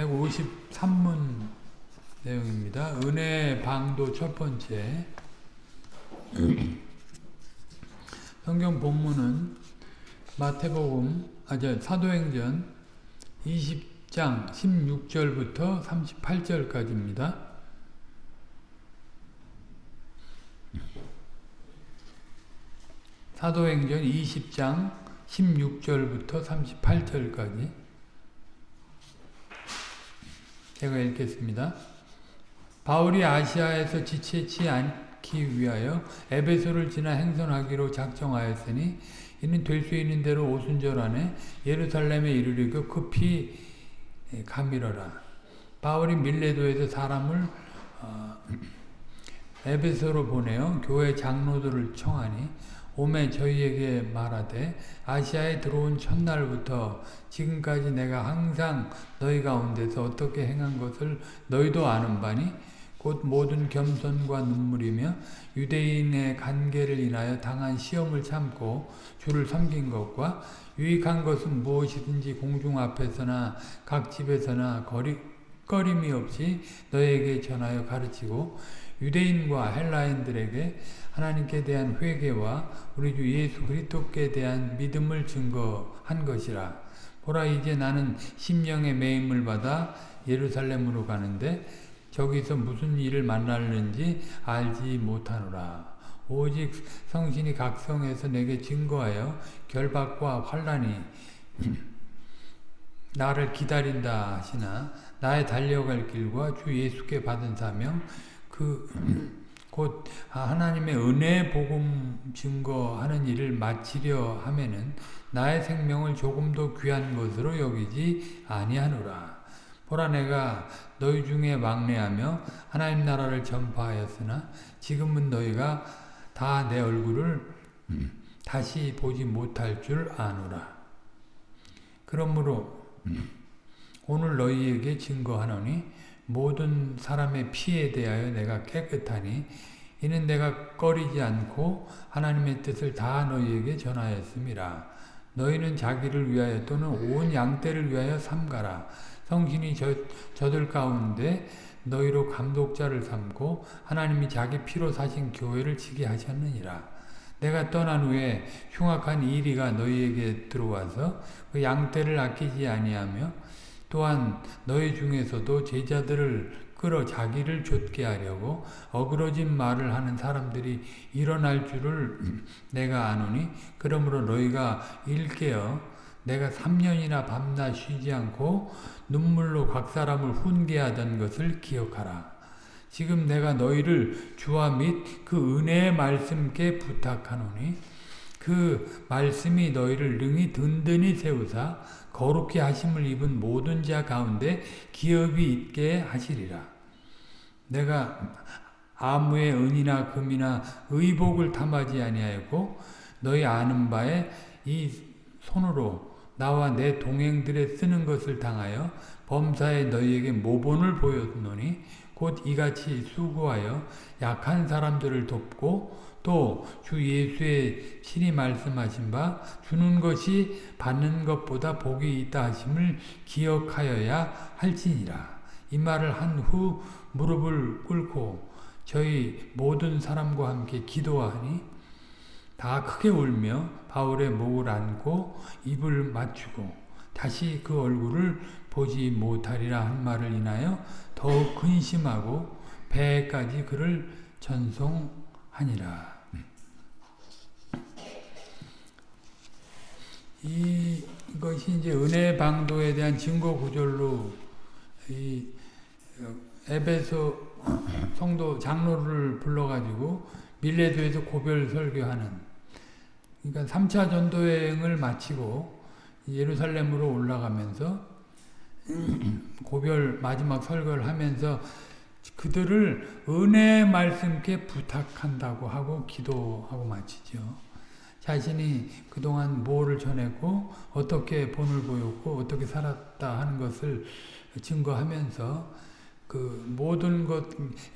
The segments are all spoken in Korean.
153문 내용입니다. 은혜 방도 첫 번째. 성경 본문은 마태복음, 아저 사도행전 20장 16절부터 38절까지입니다. 사도행전 20장 16절부터 38절까지 제가 읽겠습니다. 바울이 아시아에서 지체치 않기 위하여 에베소를 지나 행선하기로 작정하였으니 이는 될 수 있는 대로 오순절 안에 예루살렘에 이르리고 급히 가미러라. 바울이 밀레도에서 사람을 어, 에베소로 보내어 교회 장로들을 청하니 오매 저희에게 말하되 아시아에 들어온 첫날부터 지금까지 내가 항상 너희 가운데서 어떻게 행한 것을 너희도 아는 바니 곧 모든 겸손과 눈물이며 유대인의 관계를 인하여 당한 시험을 참고 주를 섬긴 것과 유익한 것은 무엇이든지 공중 앞에서나 각 집에서나 거리, 꺼림이 없이 너에게 전하여 가르치고 유대인과 헬라인들에게 하나님께 대한 회개와 우리 주 예수 그리스도께 대한 믿음을 증거한 것이라. 보라 이제 나는 심령의 매임을 받아 예루살렘으로 가는데 저기서 무슨 일을 만날는지 알지 못하노라. 오직 성신이 각성해서 내게 증거하여 결박과 환란이 나를 기다린다 하시나 나의 달려갈 길과 주 예수께 받은 사명 그 곧 하나님의 은혜 복음 증거하는 일을 마치려 하면은 나의 생명을 조금도 귀한 것으로 여기지 아니하노라. 보라 내가 너희 중에 막내하며 하나님 나라를 전파하였으나 지금은 너희가 다 내 얼굴을 다시 보지 못할 줄 아노라. 그러므로 오늘 너희에게 증거하노니 모든 사람의 피에 대하여 내가 깨끗하니 이는 내가 꺼리지 않고 하나님의 뜻을 다 너희에게 전하였습니다. 너희는 자기를 위하여 또는 온 양떼를 위하여 삼가라. 성신이 저, 저들 가운데 너희로 감독자를 삼고 하나님이 자기 피로 사신 교회를 지게 하셨느니라. 내가 떠난 후에 흉악한 이리가 너희에게 들어와서 그 양떼를 아끼지 아니하며 또한 너희 중에서도 제자들을 끌어 자기를 좇게 하려고 어그러진 말을 하는 사람들이 일어날 줄을 내가 아노니 그러므로 너희가 일깨어 내가 3년이나 밤낮 쉬지 않고 눈물로 각 사람을 훈계하던 것을 기억하라. 지금 내가 너희를 주와 및 그 은혜의 말씀께 부탁하노니 그 말씀이 너희를 능히 든든히 세우사 거룩히 하심을 입은 모든 자 가운데 기업이 있게 하시리라. 내가 아무의 은이나 금이나 의복을 탐하지 아니하였고 너희 아는 바에 이 손으로 나와 내 동행들의 쓰는 것을 당하여 범사에 너희에게 모본을 보였노니 곧 이같이 수고하여 약한 사람들을 돕고 또 주 예수의 신이 말씀하신 바 주는 것이 받는 것보다 복이 있다 하심을 기억하여야 할지니라. 이 말을 한 후 무릎을 꿇고 저희 모든 사람과 함께 기도하니 다 크게 울며 바울의 목을 안고 입을 맞추고 다시 그 얼굴을 보지 못하리라 한 말을 인하여 더욱 근심하고 배까지 그를 전송하니라. 이, 이것이 이제 은혜 방도에 대한 증거 구절로 이 에베소 성도 장로를 불러가지고 밀레도에서 고별 설교하는 그러니까 3차 전도여행을 마치고 예루살렘으로 올라가면서 고별 마지막 설교를 하면서 그들을 은혜 말씀께 부탁한다고 하고 기도하고 마치죠. 자신이 그동안 뭐를 전했고 어떻게 본을 보였고 어떻게 살았다 하는 것을 증거하면서 그 모든 것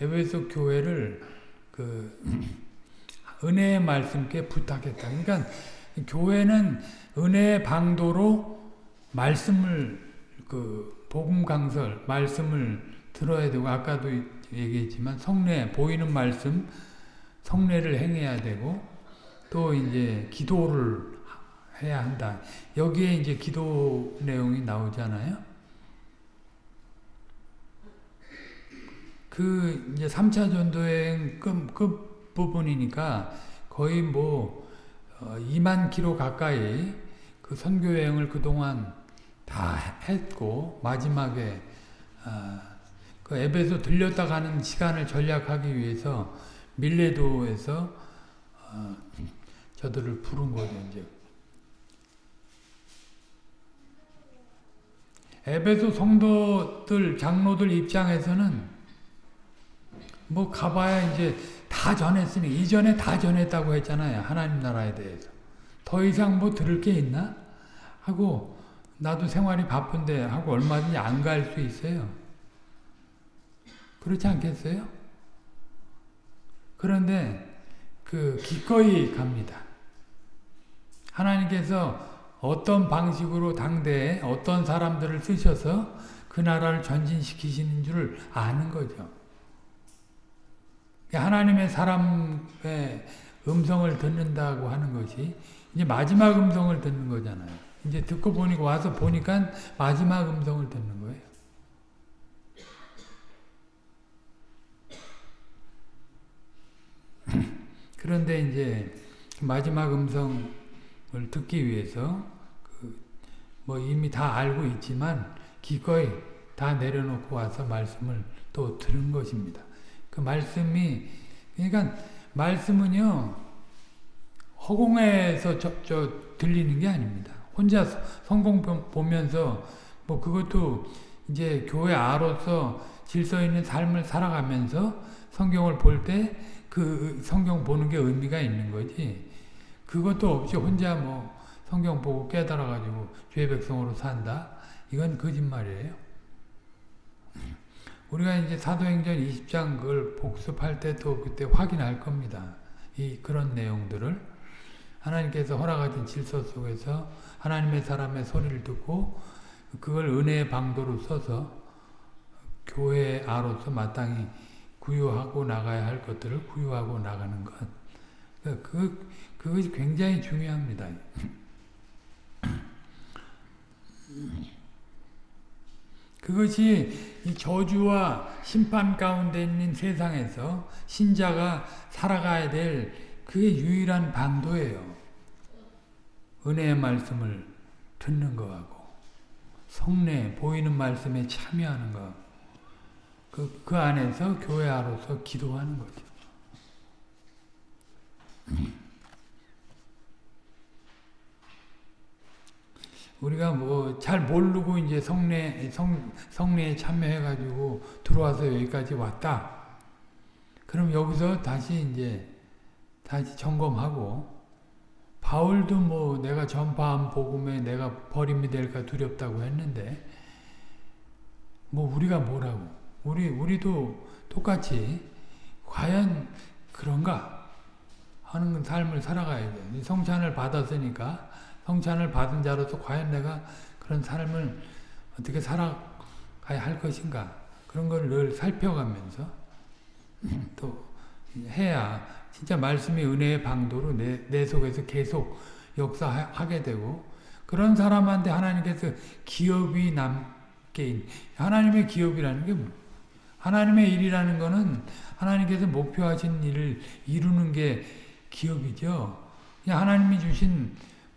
에베소 교회를 그 은혜의 말씀께 부탁했다. 그러니까 교회는 은혜의 방도로 말씀을 그 복음 강설 말씀을 들어야 되고 아까도 얘기했지만 성례 보이는 말씀 성례를 행해야 되고 또 이제 기도를 해야 한다. 여기에 이제 기도 내용이 나오잖아요. 그 이제 3차 전도여행 끝, 끝 부분이니까 거의 뭐 2만 어, 킬로 가까이 그 선교 여행을 그동안 다 했고 마지막에 어, 그 에베소 들렸다 가는 시간을 전략하기 위해서 밀레도에서 어, 저들을 부른 거죠 이제. 에베소 성도들 장로들 입장에서는 뭐 가봐야 이제 다 전했으니 이전에 다 전했다고 했잖아요. 하나님 나라에 대해서. 더 이상 뭐 들을 게 있나? 하고 나도 생활이 바쁜데 하고 얼마든지 안 갈 수 있어요. 그렇지 않겠어요? 그런데 그 기꺼이 갑니다. 하나님께서 어떤 방식으로 당대에 어떤 사람들을 쓰셔서 그 나라를 전진시키시는 줄 아는 거죠. 하나님의 사람의 음성을 듣는다고 하는 것이 이제 마지막 음성을 듣는 거잖아요. 이제 듣고 보니까 와서 보니까 마지막 음성을 듣는 거예요. 그런데 이제 마지막 음성을 듣기 위해서 뭐 이미 다 알고 있지만 기꺼이 다 내려놓고 와서 말씀을 또 들은 것입니다. 그 말씀이 그러니까 말씀은요 허공에서 저, 저 들리는 게 아닙니다. 혼자 성공 보면서 뭐 그것도 이제 교회 아로서 질서 있는 삶을 살아가면서 성경을 볼 때 그 성경 보는 게 의미가 있는 거지. 그것도 없이 혼자 뭐 성경 보고 깨달아가지고 죄 백성으로 산다? 이건 거짓말이에요. 우리가 이제 사도행전 20장 그걸 복습할 때 또 그때 확인할 겁니다. 이 그런 내용들을 하나님께서 허락하신 질서 속에서 하나님의 사람의 소리를 듣고 그걸 은혜의 방도로 써서 교회 아로서 마땅히 구유하고 나가야 할 것들을 구유하고 나가는 것. 그, 그것이 굉장히 중요합니다. 그것이 이 저주와 심판 가운데 있는 세상에서 신자가 살아가야 될 그게 유일한 방도예요. 은혜의 말씀을 듣는 거하고 성례 보이는 말씀에 참여하는 거. 그, 그 안에서 교회아로서 기도하는 거죠. 우리가 뭐 잘 모르고 이제 성례 성 성례에 참여해 가지고 들어와서 여기까지 왔다. 그럼 여기서 다시 이제 다시 점검하고 바울도 뭐 내가 전파한 복음에 내가 버림이 될까 두렵다고 했는데 뭐 우리가 뭐라고 우리 우리도 똑같이 과연 그런가 하는 삶을 살아가야 돼. 성찬을 받았으니까 성찬을 받은 자로서 과연 내가 그런 삶을 어떻게 살아가야 할 것인가 그런 걸 늘 살펴가면서 또 해야 진짜 말씀이 은혜의 방도로 내, 내 속에서 계속 역사하게 되고 그런 사람한테 하나님께서 기업이 남게 하나님의 기업이라는 게 뭐? 하나님의 일이라는 거는 하나님께서 목표하신 일을 이루는 게 기업이죠. 하나님이 주신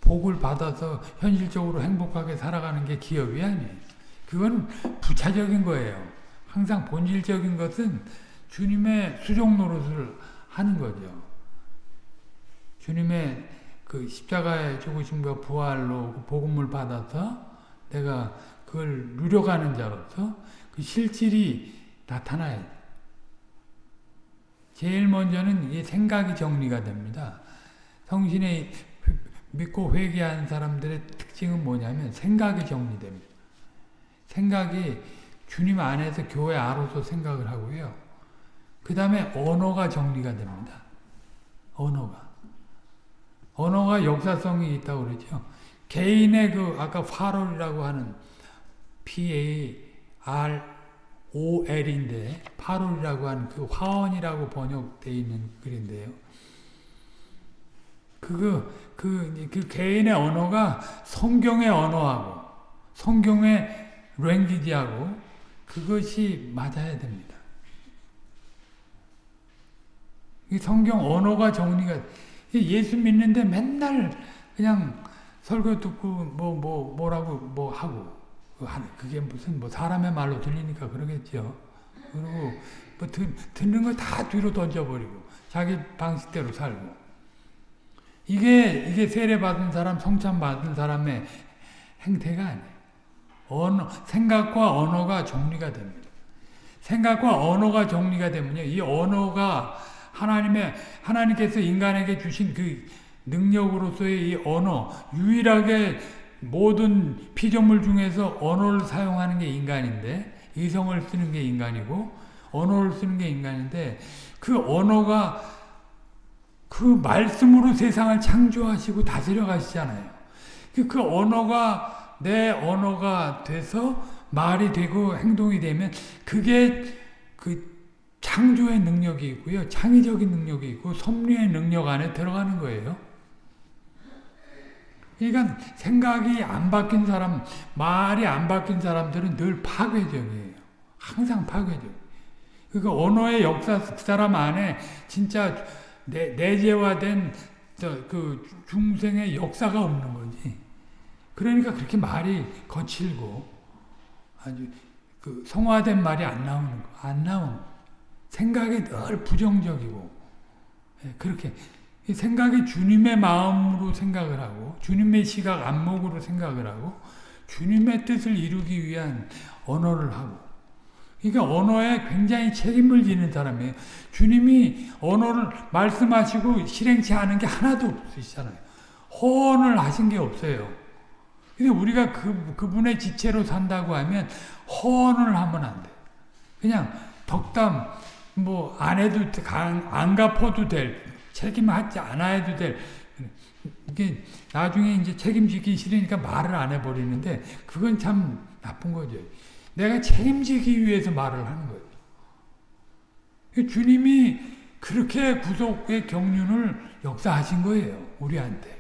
복을 받아서 현실적으로 행복하게 살아가는 게 기업이 아니에요. 그건 부차적인 거예요. 항상 본질적인 것은 주님의 수종 노릇을 하는 거죠. 주님의 그 십자가의 죽으심과 부활로 그 복음을 받아서 내가 그걸 누려가는 자로서 그 실질이 나타나야 돼. 제일 먼저는 이 생각이 정리가 됩니다. 성신의 믿고 회개한 사람들의 특징은 뭐냐면 생각이 정리됩니다. 생각이 주님 안에서 교회 아로서 생각을 하고요. 그 다음에 언어가 정리가 됩니다. 언어가. 언어가 역사성이 있다고 그러죠. 개인의 그 아까 화롤이라고 하는 PA R O L인데 8월이라고 하는 그 화원이라고 번역되어 있는 글인데요. 그거 그, 그 개인의 언어가 성경의 언어하고 성경의 랭귀지하고 그것이 맞아야 됩니다. 이 성경 언어가 정리가 예수 믿는데 맨날 그냥 설교 듣고 뭐뭐 뭐, 라고 뭐 하고 그게 무슨 뭐 사람의 말로 들리니까 그러겠죠. 그리고 뭐 듣, 듣는 거 다 뒤로 던져버리고 자기 방식대로 살고 이게 이게 세례 받은 사람 성찬 받은 사람의 행태가 아니에요. 언어 생각과 언어가 정리가 됩니다. 생각과 언어가 정리가 되면요 이 언어가 하나님의 하나님께서 인간에게 주신 그 능력으로서의 이 언어 유일하게 모든 피조물 중에서 언어를 사용하는 게 인간인데 이성을 쓰는 게 인간이고 언어를 쓰는 게 인간인데 그 언어가 그 말씀으로 세상을 창조하시고 다스려 가시잖아요. 그, 그 언어가 내 언어가 돼서 말이 되고 행동이 되면 그게 그 창조의 능력이 있고요. 창의적인 능력이 있고 섭리의 능력 안에 들어가는 거예요. 그러니까 생각이 안 바뀐 사람, 말이 안 바뀐 사람들은 늘 파괴적이에요. 항상 파괴적. 그러니까 언어의 역사 그 사람 안에 진짜 내, 내재화된 그 중생의 역사가 없는 거지. 그러니까 그렇게 말이 거칠고 아주 그 성화된 말이 안 나오는 거, 안 나오는 생각이 늘 부정적이고 예, 그렇게 생각이 주님의 마음으로 생각을 하고 주님의 시각 안목으로 생각을 하고 주님의 뜻을 이루기 위한 언어를 하고 그러니까 언어에 굉장히 책임을 지는 사람이에요. 주님이 언어를 말씀하시고 실행치 않은 게 하나도 없으시잖아요. 허언을 하신 게 없어요. 근데 우리가 그, 그분의 지체로 산다고 하면 허언을 하면 안 돼. 그냥 덕담, 뭐, 안 해도, 안 갚아도 될, 책임하지 않아야 될 이게 나중에 이제 책임지기 싫으니까 말을 안 해버리는데 그건 참 나쁜 거죠. 내가 책임지기 위해서 말을 하는 거예요. 주님이 그렇게 구속의 경륜을 역사하신 거예요. 우리한테.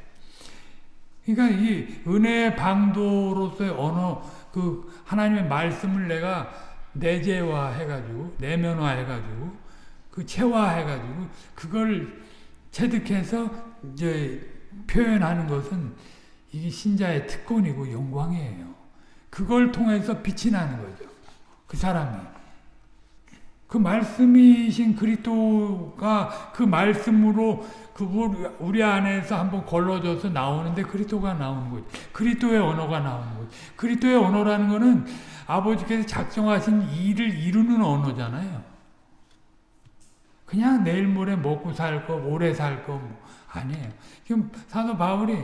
그러니까 이 은혜의 방도로서의 언어, 그 하나님의 말씀을 내가 내재화 해가지고, 내면화 해가지고, 그 체화 해가지고, 그걸 체득해서 이제 표현하는 것은 이게 신자의 특권이고 영광이에요. 그걸 통해서 빛이 나는 거죠. 그 사람이. 그 말씀이신 그리스도가 그 말씀으로 그 우리 안에서 한번 걸러져서 나오는데 그리스도가 나오는 거지. 그리스도의 언어가 나오는 거지. 그리스도의 언어라는 거는 아버지께서 작정하신 일을 이루는 언어잖아요. 그냥 내일 모레 먹고 살 거, 오래 살 거, 뭐, 아니에요. 지금 사도 바울이,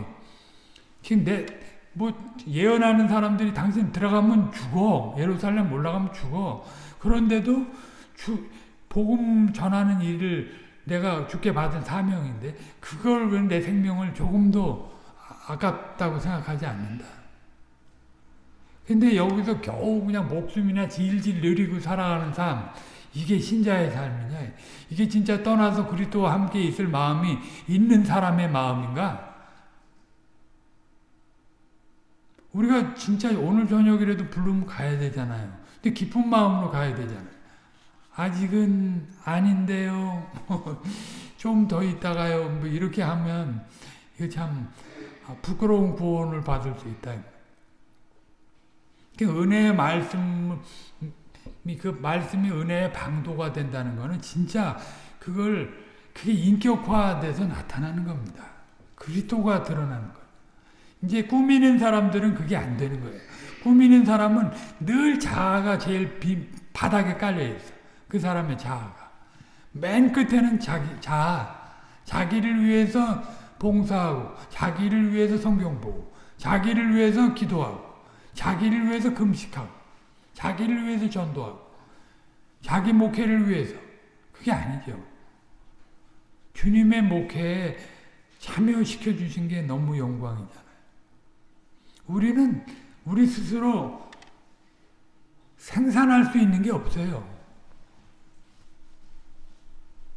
지금 내, 뭐, 예언하는 사람들이 당신 들어가면 죽어. 예루살렘 올라가면 죽어. 그런데도 주, 복음 전하는 일을 내가 죽게 받은 사명인데, 그걸 왜 내 생명을 조금도 아깝다고 생각하지 않는다. 근데 여기서 겨우 그냥 목숨이나 질질 느리고 살아가는 삶, 이게 신자의 삶이냐? 이게 진짜 떠나서 그리스도와 함께 있을 마음이 있는 사람의 마음인가? 우리가 진짜 오늘 저녁이라도 부르면 가야 되잖아요. 근데 기쁜 마음으로 가야 되잖아요. 아직은 아닌데요. 좀 더 있다가요. 뭐 이렇게 하면 이거 참 부끄러운 구원을 받을 수 있다. 그 은혜의 말씀 그 말씀이 은혜의 방도가 된다는 것은 진짜 그걸 그게 인격화돼서 나타나는 겁니다. 그리스도가 드러나는 거예요. 이제 꾸미는 사람들은 그게 안 되는 거예요. 꾸미는 사람은 늘 자아가 제일 비, 바닥에 깔려 있어. 그 사람의 자아가. 맨 끝에는 자기 자아, 자기를 위해서 봉사하고, 자기를 위해서 성경 보고, 자기를 위해서 기도하고, 자기를 위해서 금식하고, 자기를 위해서 전도하고 자기 목회를 위해서 그게 아니죠. 주님의 목회에 참여시켜 주신 게 너무 영광이잖아요. 우리는 우리 스스로 생산할 수 있는 게 없어요.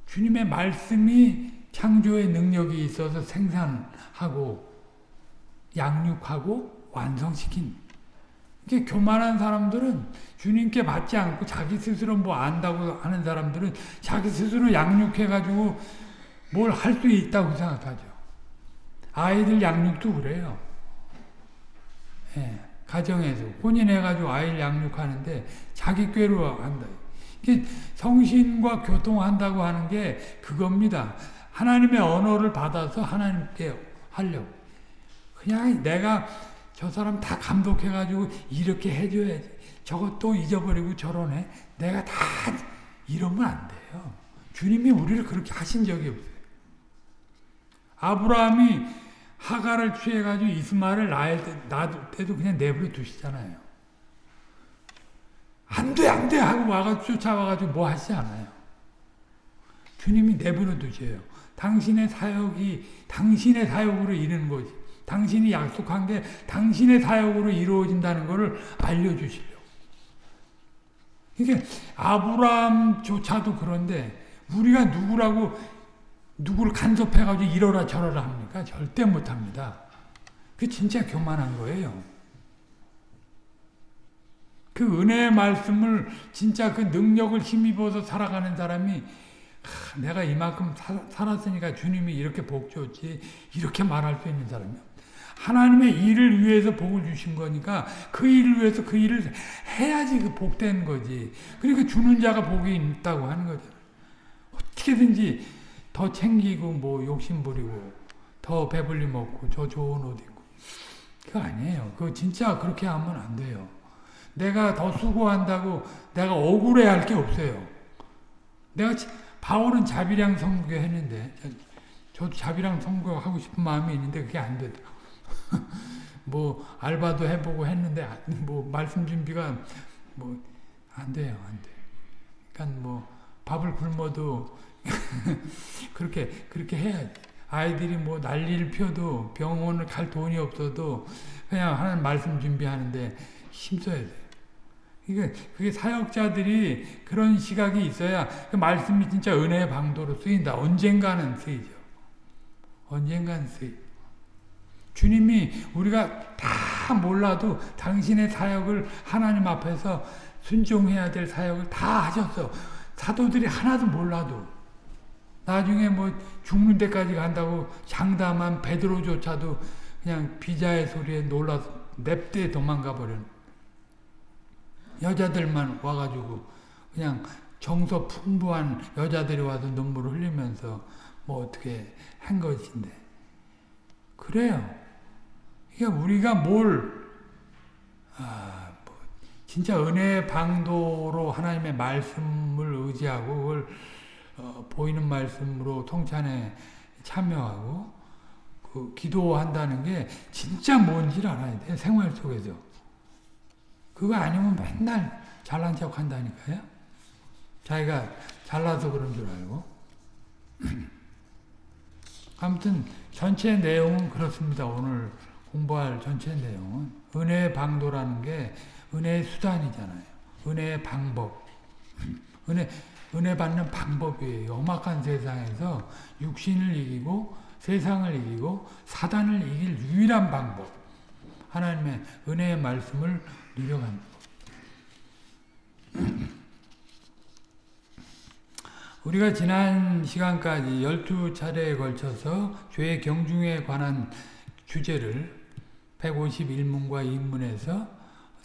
주님의 말씀이 창조의 능력이 있어서 생산하고 양육하고 완성시킨 이게 교만한 사람들은 주님께 받지 않고 자기 스스로 뭐 안다고 하는 사람들은 자기 스스로 양육해가지고 뭘 할 수 있다고 생각하죠. 아이들 양육도 그래요. 예, 가정에서 혼인해가지고 아이를 양육하는데 자기 꾀로 한다. 성신과 교통한다고 하는 게 그겁니다. 하나님의 언어를 받아서 하나님께 하려고. 그냥 내가 저 사람 다 감독해가지고 이렇게 해줘야지. 저것도 잊어버리고 저러네. 내가 다 이러면 안 돼요. 주님이 우리를 그렇게 하신 적이 없어요. 아브라함이 하가를 취해가지고 이스마엘을 낳을 때, 놔둘 때도 그냥 내버려 두시잖아요. 안 돼, 안 돼! 하고 와가 쫓아와가지고 뭐 하시지 않아요. 주님이 내버려 두세요. 당신의 사역이 당신의 사역으로 이르는 거지. 당신이 약속한 게 당신의 사역으로 이루어진다는 것을 알려주시려고. 이게 아브라함조차도 그런데 우리가 누구라고 누구를 간섭해가지고 이러라 저러라 합니까? 절대 못합니다. 그 진짜 교만한 거예요. 그 은혜의 말씀을 진짜 그 능력을 힘입어서 살아가는 사람이 하, 내가 이만큼 사, 살았으니까 주님이 이렇게 복 줬지 이렇게 말할 수 있는 사람이요. 하나님의 일을 위해서 복을 주신 거니까 그 일을 위해서 그 일을 해야지 그 복된 거지. 그러니까 주는 자가 복이 있다고 하는 거죠. 어떻게든지 더 챙기고 뭐 욕심 부리고 더 배불리 먹고 저 좋은 옷 입고 그거 아니에요. 그거 진짜 그렇게 하면 안 돼요. 내가 더 수고한다고 내가 억울해 할 게 없어요. 내가 바울은 자비량 선교 했는데 저도 자비량 선교하고 싶은 마음이 있는데 그게 안 되더라고. 뭐 알바도 해보고 했는데 뭐 말씀 준비가 뭐 안 돼요, 안 돼. 그러니까 뭐 밥을 굶어도 그렇게 그렇게 해야지. 아이들이 뭐 난리를 펴도 병원을 갈 돈이 없어도 그냥 하나님 말씀 준비하는데 힘써야 돼. 그게 그게 사역자들이 그런 시각이 있어야 그 말씀이 진짜 은혜의 방도로 쓰인다. 언젠가는 쓰이죠. 언젠가는 쓰이. 주님이 우리가 다 몰라도 당신의 사역을 하나님 앞에서 순종해야 될 사역을 다 하셨어. 사도들이 하나도 몰라도. 나중에 뭐 죽는 데까지 간다고 장담한 베드로조차도 그냥 비자의 소리에 놀라서 냅대 도망가 버린 여자들만 와가지고 그냥 정서 풍부한 여자들이 와서 눈물을 흘리면서 뭐 어떻게 한 것인데 그래요. 그러니까 우리가 뭘 아, 뭐 진짜 은혜의 방도로 하나님의 말씀을 의지하고 그걸 어, 보이는 말씀으로 통찬에 참여하고 그 기도한다는 게 진짜 뭔지를 알아야 돼 생활 속에서. 그거 아니면 맨날 잘난 척 한다니까요. 자기가 잘나서 그런 줄 알고. 아무튼 전체 내용은 그렇습니다. 오늘 공부할 전체 내용은. 은혜의 방도라는 게 은혜의 수단이잖아요. 은혜의 방법. 은혜 은혜 받는 방법이에요. 험악한 세상에서 육신을 이기고 세상을 이기고 사단을 이길 유일한 방법. 하나님의 은혜의 말씀을 누려가는 우리가 지난 시간까지 12차례에 걸쳐서 죄의 경중에 관한 주제를 151문과 2문에서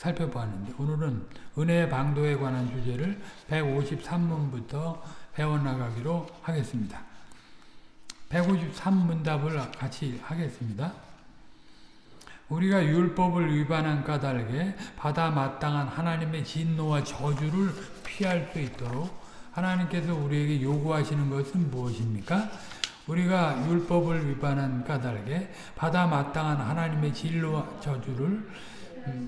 살펴보았는데 오늘은 은혜의 방도에 관한 주제를 153문부터 배워나가기로 하겠습니다. 153문답을 같이 하겠습니다. 우리가 율법을 위반한 까닭에 받아 마땅한 하나님의 진노와 저주를 피할 수 있도록 하나님께서 우리에게 요구하시는 것은 무엇입니까? 우리가 율법을 위반한 까닭에 받아 마땅한 하나님의 진노와 저주를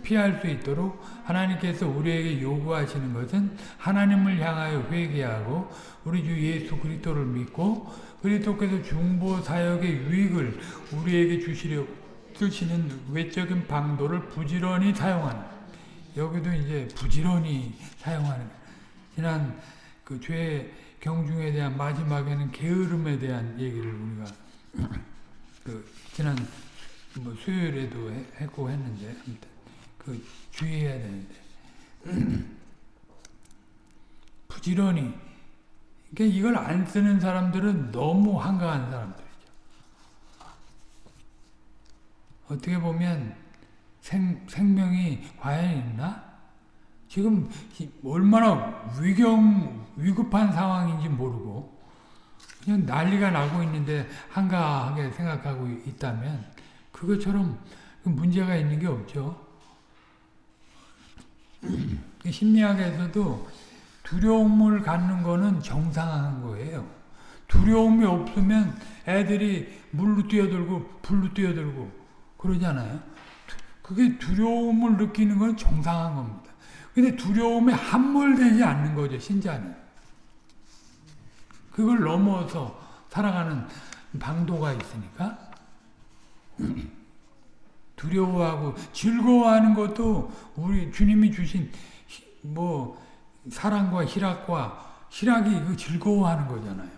피할 수 있도록 하나님께서 우리에게 요구하시는 것은 하나님을 향하여 회개하고 우리 주 예수 그리스도를 믿고 그리스도께서 중보 사역의 유익을 우리에게 주시려 쓰시는 외적인 방도를 부지런히 사용하는 여기도 이제 부지런히 사용하는 지난 그죄 경중에 대한 마지막에는 게으름에 대한 얘기를 우리가 그 지난 뭐 수요일에도 해- 했고 했는데 그 주의해야 되는데 부지런히 그러니까 이걸 안 쓰는 사람들은 너무 한가한 사람들이죠. 어떻게 보면 생, 생명이 과연 있나? 지금 이- 얼마나 위경, 위급한 상황인지 모르고 그냥 난리가 나고 있는데 한가하게 생각하고 있다면 그것처럼 문제가 있는 게 없죠. 심리학에서도 두려움을 갖는 거는 정상한 거예요. 두려움이 없으면 애들이 물로 뛰어들고 불로 뛰어들고 그러잖아요. 그게 두려움을 느끼는 건 정상한 겁니다. 근데 두려움에 함몰되지 않는 거죠, 신자는. 그걸 넘어서 살아가는 방도가 있으니까 두려워하고 즐거워하는 것도 우리 주님이 주신 히- 뭐 사랑과 희락과 희락이 그 즐거워하는 거잖아요.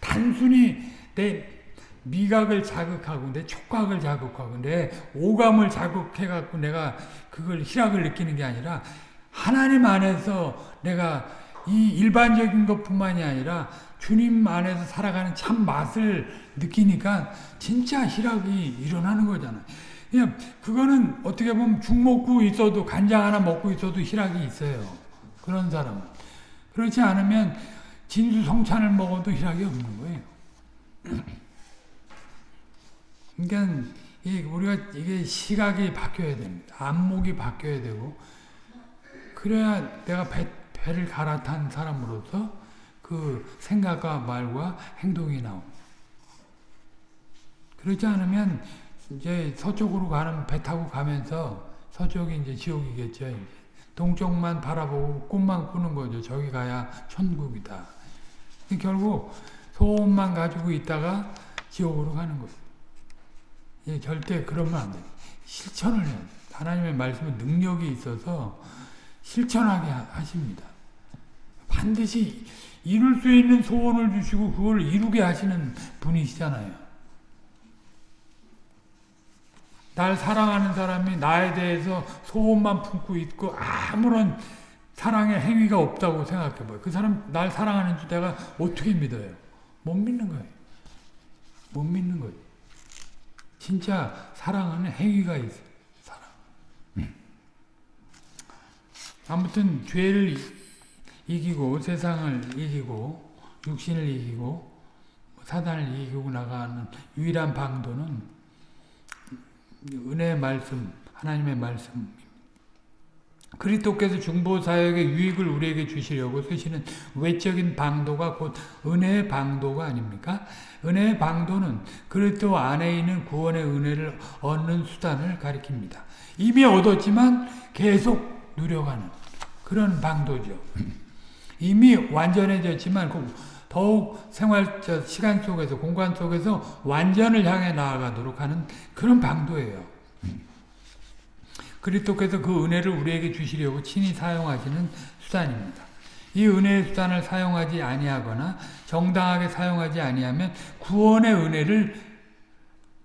단순히 내 미각을 자극하고 내 촉각을 자극하고 내 오감을 자극해 갖고 내가 그걸 희락을 느끼는 게 아니라 하나님 안에서 내가 이 일반적인 것뿐만이 아니라 주님 안에서 살아가는 참 맛을 느끼니까 진짜 희락이 일어나는 거잖아요. 그냥 그거는 어떻게 보면 죽 먹고 있어도 간장 하나 먹고 있어도 희락이 있어요. 그런 사람은. 그렇지 않으면 진수성찬을 먹어도 희락이 없는 거예요. 그러니까 이 우리가 이게 시각이 바뀌어야 됩니다. 안목이 바뀌어야 되고 그래야 내가 배, 배를 갈아탄 사람으로서 그 생각과 말과 행동이 나옵니다. 그렇지 않으면 이제 서쪽으로 가는 배 타고 가면서 서쪽이 이제 지옥이겠죠. 이제. 동쪽만 바라보고 꿈만 꾸는 거죠. 저기 가야 천국이다. 결국 소원만 가지고 있다가 지옥으로 가는 거예요. 예, 절대 그러면 안 돼요. 실천을 해야 돼요. 하나님의 말씀은 능력이 있어서 실천하게 하십니다. 반드시 이룰 수 있는 소원을 주시고 그걸 이루게 하시는 분이시잖아요. 날 사랑하는 사람이 나에 대해서 소원만 품고 있고 아무런 사랑의 행위가 없다고 생각해봐요. 그 사람 날 사랑하는 줄 내가 어떻게 믿어요? 못 믿는 거예요. 못 믿는 거예요. 진짜 사랑하는 행위가 있어요. 사랑. 아무튼 죄를 이기고 세상을 이기고 육신을 이기고 사단을 이기고 나가는 유일한 방도는 은혜의 말씀, 하나님의 말씀. 그리스도께서 중보 사역의 유익을 우리에게 주시려고 쓰시는 외적인 방도가 곧 은혜의 방도가 아닙니까? 은혜의 방도는 그리스도 안에 있는 구원의 은혜를 얻는 수단을 가리킵니다. 이미 얻었지만 계속 누려가는 그런 방도죠. 이미 완전해졌지만 더욱 생활 시간 속에서 공간 속에서 완전을 향해 나아가도록 하는 그런 방도예요. 그리스도께서 그 은혜를 우리에게 주시려고 친히 사용하시는 수단입니다. 이 은혜의 수단을 사용하지 아니하거나 정당하게 사용하지 아니하면 구원의 은혜를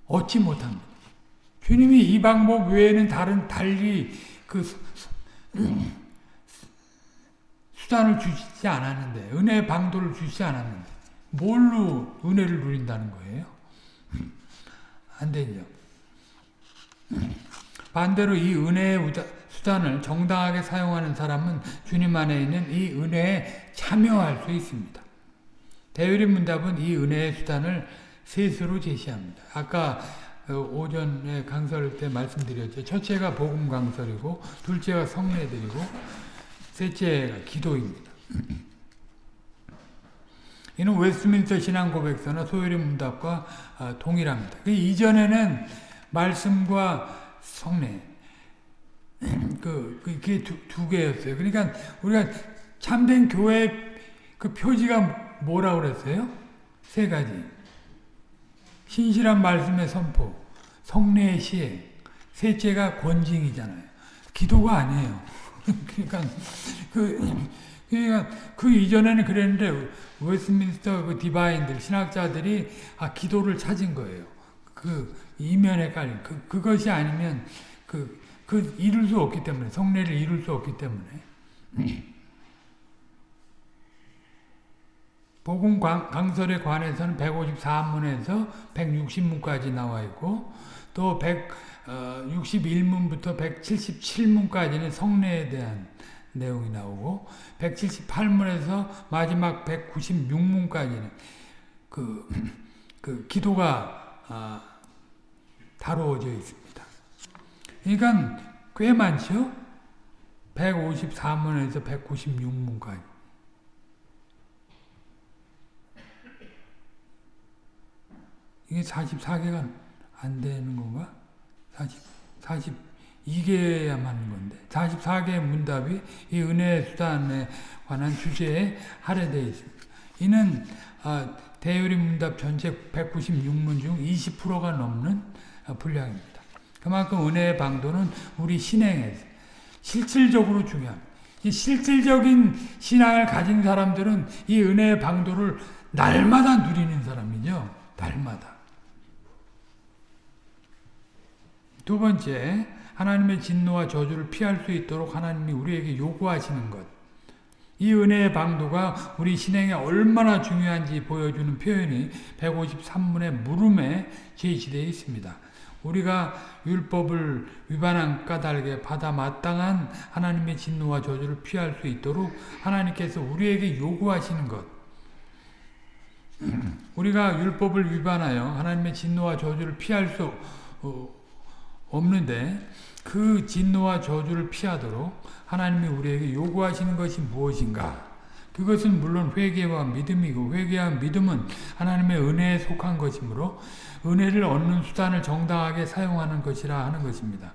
얻지 못합니다. 주님이 이 방법 외에는 다른 달리 그 수단을 주시지 않았는데 은혜의 방도를 주시지 않았는데 뭘로 은혜를 누린다는 거예요? 안 되죠. 반대로 이 은혜의 수단을 정당하게 사용하는 사람은 주님 안에 있는 이 은혜에 참여할 수 있습니다. 대요리 문답은 이 은혜의 수단을 셋으로 제시합니다. 아까 오전에 강설 때 말씀드렸죠. 첫째가 복음 강설이고 둘째가 성례들이고 셋째가 기도입니다. 이는 웨스트민스터 신앙 고백서나 소요리 문답과 동일합니다. 그 이전에는 말씀과 성례 그 그게 두, 두 개였어요. 그러니까 우리가 참된 교회 그 표지가 뭐라 그랬어요? 세 가지. 신실한 말씀의 선포, 성례의 시행, 셋째가 권징이잖아요. 기도가 아니에요. 그러니까 그 그러니까 그 이전에는 그랬는데 웨스민스터 그 디바인들 신학자들이 아 기도를 찾은 거예요. 그 이면에 깔린 그 그것이 아니면 그그 이룰 수 없기 때문에 성례를 이룰 수 없기 때문에 복음 강설에 관해서는 154문에서 160문까지 나와 있고 또 161문부터 177문까지는 성례에 대한 내용이 나오고 178문에서 마지막 196문까지는 그, 그 기도가 아, 다루어져 있습니다. 그러니까 꽤 많죠? 154문에서 196문까지. 이게 44개가 안 되는 건가? 40, 42개야만 하는 건데 44개의 문답이 이 은혜의 수단에 관한 주제에 할애되어 있습니다. 이는 아, 대유리 문답 전체 196문 중 20%가 넘는 분량입니다. 그만큼 은혜의 방도는 우리 신행에서 실질적으로 중요합니다. 실질적인 신앙을 가진 사람들은 이 은혜의 방도를 날마다 누리는 사람이죠. 날마다. 두 번째, 하나님의 진노와 저주를 피할 수 있도록 하나님이 우리에게 요구하시는 것. 이 은혜의 방도가 우리 신행에 얼마나 중요한지 보여주는 표현이 153문의 물음에 제시되어 있습니다. 우리가 율법을 위반한 까닭에 받아 마땅한 하나님의 진노와 저주를 피할 수 있도록 하나님께서 우리에게 요구하시는 것. 우리가 율법을 위반하여 하나님의 진노와 저주를 피할 수 어, 없는데 그 진노와 저주를 피하도록 하나님이 우리에게 요구하시는 것이 무엇인가? 그것은 물론 회개와 믿음이고 회개와 믿음은 하나님의 은혜에 속한 것이므로 은혜를 얻는 수단을 정당하게 사용하는 것이라 하는 것입니다.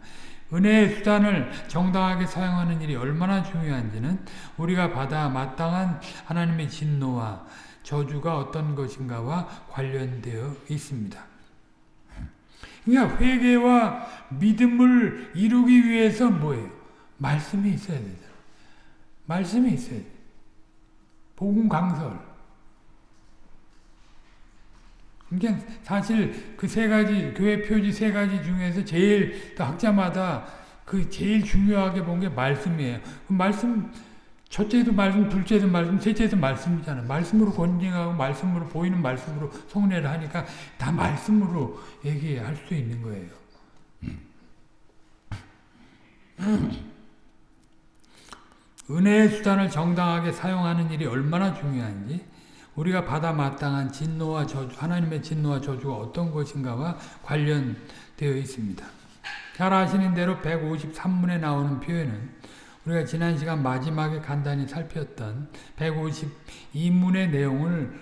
은혜의 수단을 정당하게 사용하는 일이 얼마나 중요한지는 우리가 받아 마땅한 하나님의 진노와 저주가 어떤 것인가와 관련되어 있습니다. 그러니까 회개와 믿음을 이루기 위해서 뭐예요? 말씀이 있어야 되잖아. 말씀이 있어야 돼. 복음 강설. 그러니까 사실 그 세 가지 교회 표지 세 가지 중에서 제일 학자마다 그 제일 중요하게 본 게 말씀이에요. 그 말씀 첫째도 말씀, 둘째도 말씀, 셋째도 말씀이잖아. 말씀으로 권징하고 말씀으로 보이는 말씀으로 성례를 하니까 다 말씀으로 얘기할 수 있는 거예요. 은혜의 수단을 정당하게 사용하는 일이 얼마나 중요한지 우리가 받아 마땅한 진노와 저주, 하나님의 진노와 저주가 어떤 것인가와 관련되어 있습니다. 잘 아시는 대로 153문에 나오는 표현은 우리가 지난 시간 마지막에 간단히 살폈던 152문의 내용을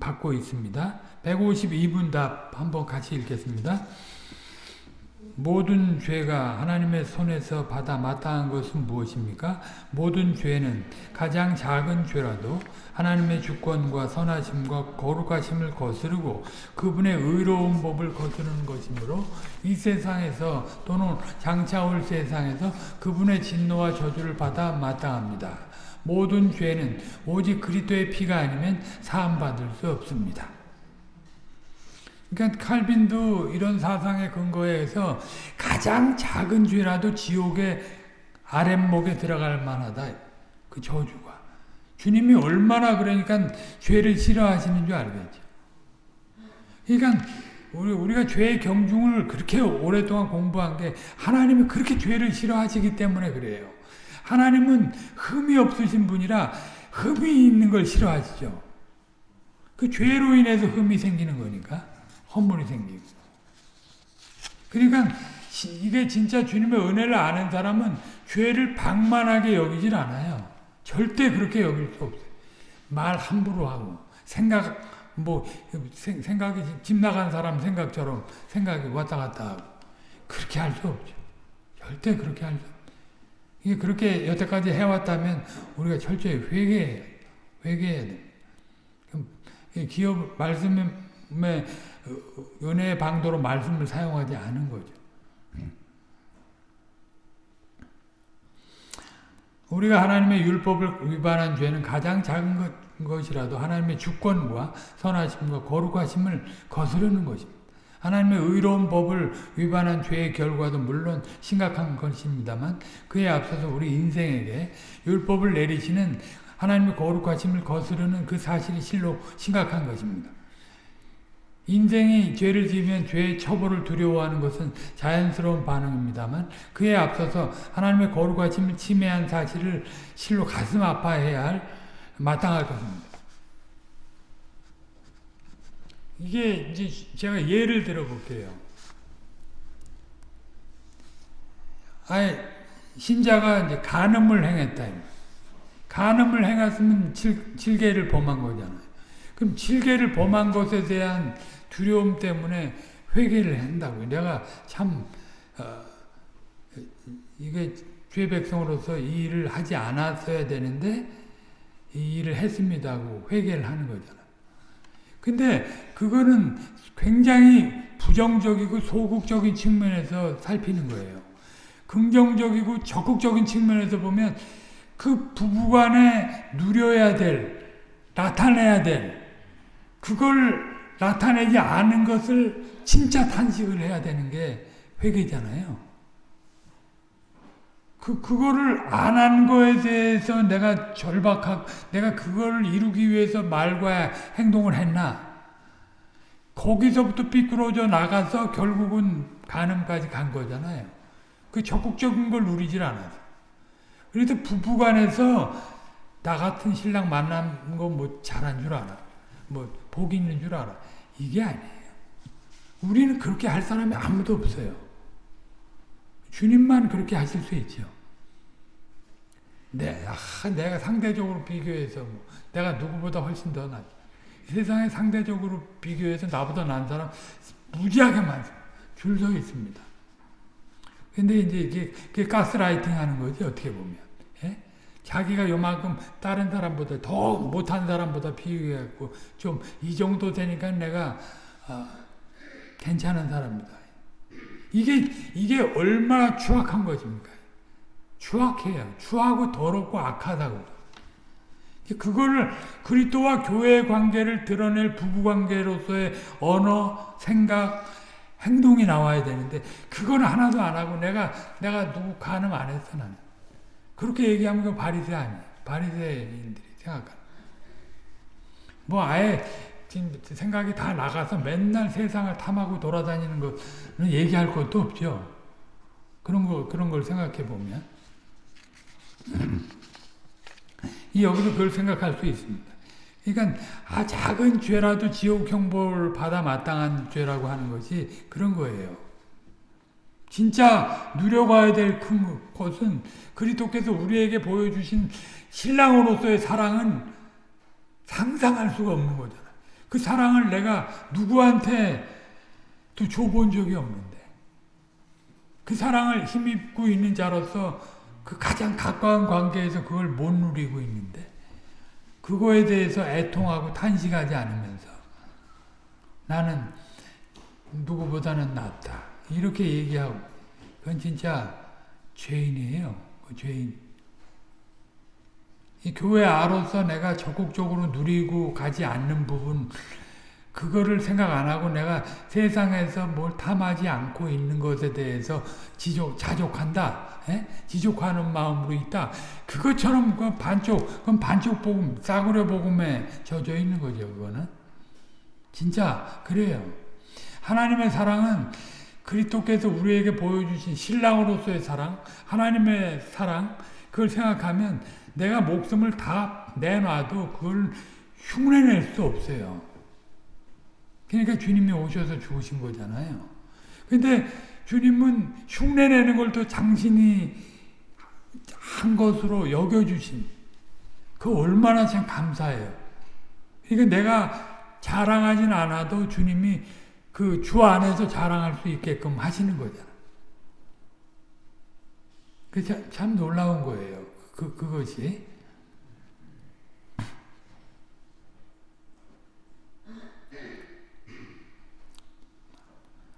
받고 있습니다. 152분 답 한번 같이 읽겠습니다. 모든 죄가 하나님의 손에서 받아 마땅한 것은 무엇입니까? 모든 죄는 가장 작은 죄라도 하나님의 주권과 선하심과 거룩하심을 거스르고 그분의 의로운 법을 거스르는 것이므로 이 세상에서 또는 장차 올 세상에서 그분의 진노와 저주를 받아 마땅합니다. 모든 죄는 오직 그리스도의 피가 아니면 사함받을 수 없습니다. 그러니까 칼빈도 이런 사상의 근거에 서 가장 작은 죄라도 지옥의 아랫목에 들어갈 만하다. 그 저주가. 주님이 얼마나 그러니까 죄를 싫어하시는 줄 알겠죠. 그러니까 우리, 우리가 죄의 경중을 그렇게 오랫동안 공부한 게 하나님이 그렇게 죄를 싫어하시기 때문에 그래요. 하나님은 흠이 없으신 분이라 흠이 있는 걸 싫어하시죠. 그 죄로 인해서 흠이 생기는 거니까. 헛물이 생기고. 그러니까 이게 진짜 주님의 은혜를 아는 사람은 죄를 방만하게 여기질 않아요. 절대 그렇게 여길 수 없어요. 말 함부로 하고 생각 뭐 생각이 집 나간 사람 생각처럼 생각이 왔다 갔다 하고 그렇게 할 수 없죠. 절대 그렇게 할 수. 이게 그렇게 여태까지 해왔다면 우리가 철저히 회개해야 회개해야 돼. 기업 말씀에 은혜의 방도로 말씀을 사용하지 않은 거죠. 우리가 하나님의 율법을 위반한 죄는 가장 작은 것, 것이라도 하나님의 주권과 선하심과 거룩하심을 거스르는 것입니다. 하나님의 의로운 법을 위반한 죄의 결과도 물론 심각한 것입니다만 그에 앞서서 우리 인생에게 율법을 내리시는 하나님의 거룩하심을 거스르는 그 사실이 실로 심각한 것입니다. 인생이 죄를 지으면 죄의 처벌을 두려워하는 것은 자연스러운 반응입니다만 그에 앞서서 하나님의 거룩하심을 침해한 사실을 실로 가슴 아파해야 할 마땅할 것입니다. 이게 이제 제가 예를 들어 볼게요. 아예 신자가 이제 간음을 행했다. 간음을 행했으면 칠, 칠계를 범한 거잖아요. 그럼 칠계를 범한 것에 대한 두려움 때문에 회개를 한다고. 내가 참 어, 이게 죄 백성으로서 이 일을 하지 않았어야 되는데 이 일을 했습니다고 회개를 하는 거잖아. 근데 그거는 굉장히 부정적이고 소극적인 측면에서 살피는 거예요. 긍정적이고 적극적인 측면에서 보면 그 부부간에 누려야 될, 나타내야 될, 그걸 나타내지 않은 것을 진짜 탄식을 해야 되는 게 회개잖아요. 그, 그거를 안 한 거에 대해서 내가 절박하고, 내가 그걸 이루기 위해서 말과 행동을 했나? 거기서부터 삐뚤어져 나가서 결국은 간음까지 간 거잖아요. 그 적극적인 걸 누리질 않아서. 그래서 부부간에서 나 같은 신랑 만난 거 뭐 잘한 줄 알아. 뭐 복 있는 줄 알아. 이게 아니에요. 우리는 그렇게 할 사람이 아무도 없어요. 주님만 그렇게 하실 수 있죠. 네, 아, 내가 상대적으로 비교해서 뭐, 내가 누구보다 훨씬 더 낫. 세상에 상대적으로 비교해서 나보다 난 사람 무지하게 많습니다. 줄서 있습니다. 근데 이제 이게 가스라이팅 하는 거지, 어떻게 보면. 예? 자기가 요만큼 다른 사람보다 더 못한 사람보다 비교해갖고 좀 이 정도 되니까 내가 어, 괜찮은 사람이다. 이게 이게 얼마나 추악한 것입니까? 추악해요. 추하고 더럽고 악하다고. 그거를 그리스도와 교회의 관계를 드러낼 부부 관계로서의 언어, 생각, 행동이 나와야 되는데 그건 하나도 안 하고 내가 내가 누구 간음 안 했어 나는. 그렇게 얘기하면 그 바리새 아니에요. 바리새인들이 생각하는. 뭐 아예 생각이 다 나가서 맨날 세상을 탐하고 돌아다니는 거는 얘기할 것도 없죠. 그런 거 그런 걸 생각해 보면 이 여기서 그걸 생각할 수 있습니다. 그러니까 아 작은 죄라도 지옥 형벌 받아 마땅한 죄라고 하는 것이 그런 거예요. 진짜 누려봐야 될 큰 것은 그리스도께서 우리에게 보여주신 신랑으로서의 사랑은 상상할 수가 없는 거잖아. 그 사랑을 내가 누구한테 또 줘본 적이 없는데 그 사랑을 힘입고 있는 자로서 그 가장 가까운 관계에서 그걸 못 누리고 있는데 그거에 대해서 애통하고 탄식하지 않으면서 나는 누구보다는 낫다. 이렇게 얘기하고 그건 진짜 죄인이에요. 그 죄인. 이 교회 아로서 내가 적극적으로 누리고 가지 않는 부분 그거를 생각 안 하고 내가 세상에서 뭘 탐하지 않고 있는 것에 대해서 지족, 자족한다. 에? 예? 지족하는 마음으로 있다. 그것처럼 그 반쪽, 그건 반쪽 복음, 싸구려 복음에 젖어 있는 거죠, 그거는. 진짜, 그래요. 하나님의 사랑은 그리스도께서 우리에게 보여주신 신랑으로서의 사랑, 하나님의 사랑, 그걸 생각하면 내가 목숨을 다 내놔도 그걸 흉내낼 수 없어요. 그러니까 주님이 오셔서 죽으신 거잖아요. 근데 주님은 흉내내는 걸 또 당신이 한 것으로 여겨주신 그 얼마나 참 감사해요. 그러니까 내가 자랑하진 않아도 주님이 그 주 안에서 자랑할 수 있게끔 하시는 거잖아. 그 참 놀라운 거예요. 그, 그것이.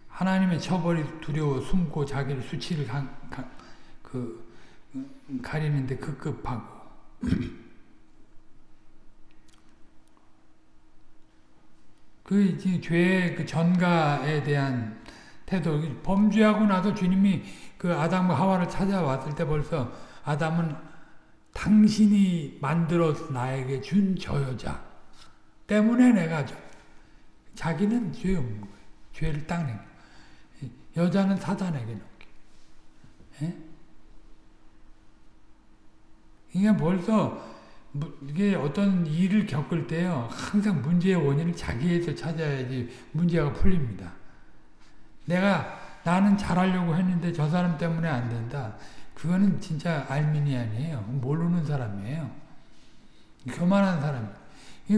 하나님의 처벌이 두려워 숨고 자기를 수치를 강, 강, 그 가리는데 급급하고 그 죄의 그 전가에 대한 태도 범죄하고 나서 주님이 그 아담과 하와를 찾아왔을 때 벌써 아담은 당신이 만들어 나에게 준 저 여자 때문에 내가 저, 자기는 죄 없는 거예요. 죄를 딱 내고 여자는 사단에게 넘겨. 예? 이게 벌써 이게 어떤 일을 겪을 때요 항상 문제의 원인을 자기에서 찾아야지 문제가 풀립니다. 내가 나는 잘하려고 했는데 저 사람 때문에 안 된다. 그거는 진짜 알미니안이에요. 모르는 사람이에요. 교만한 사람.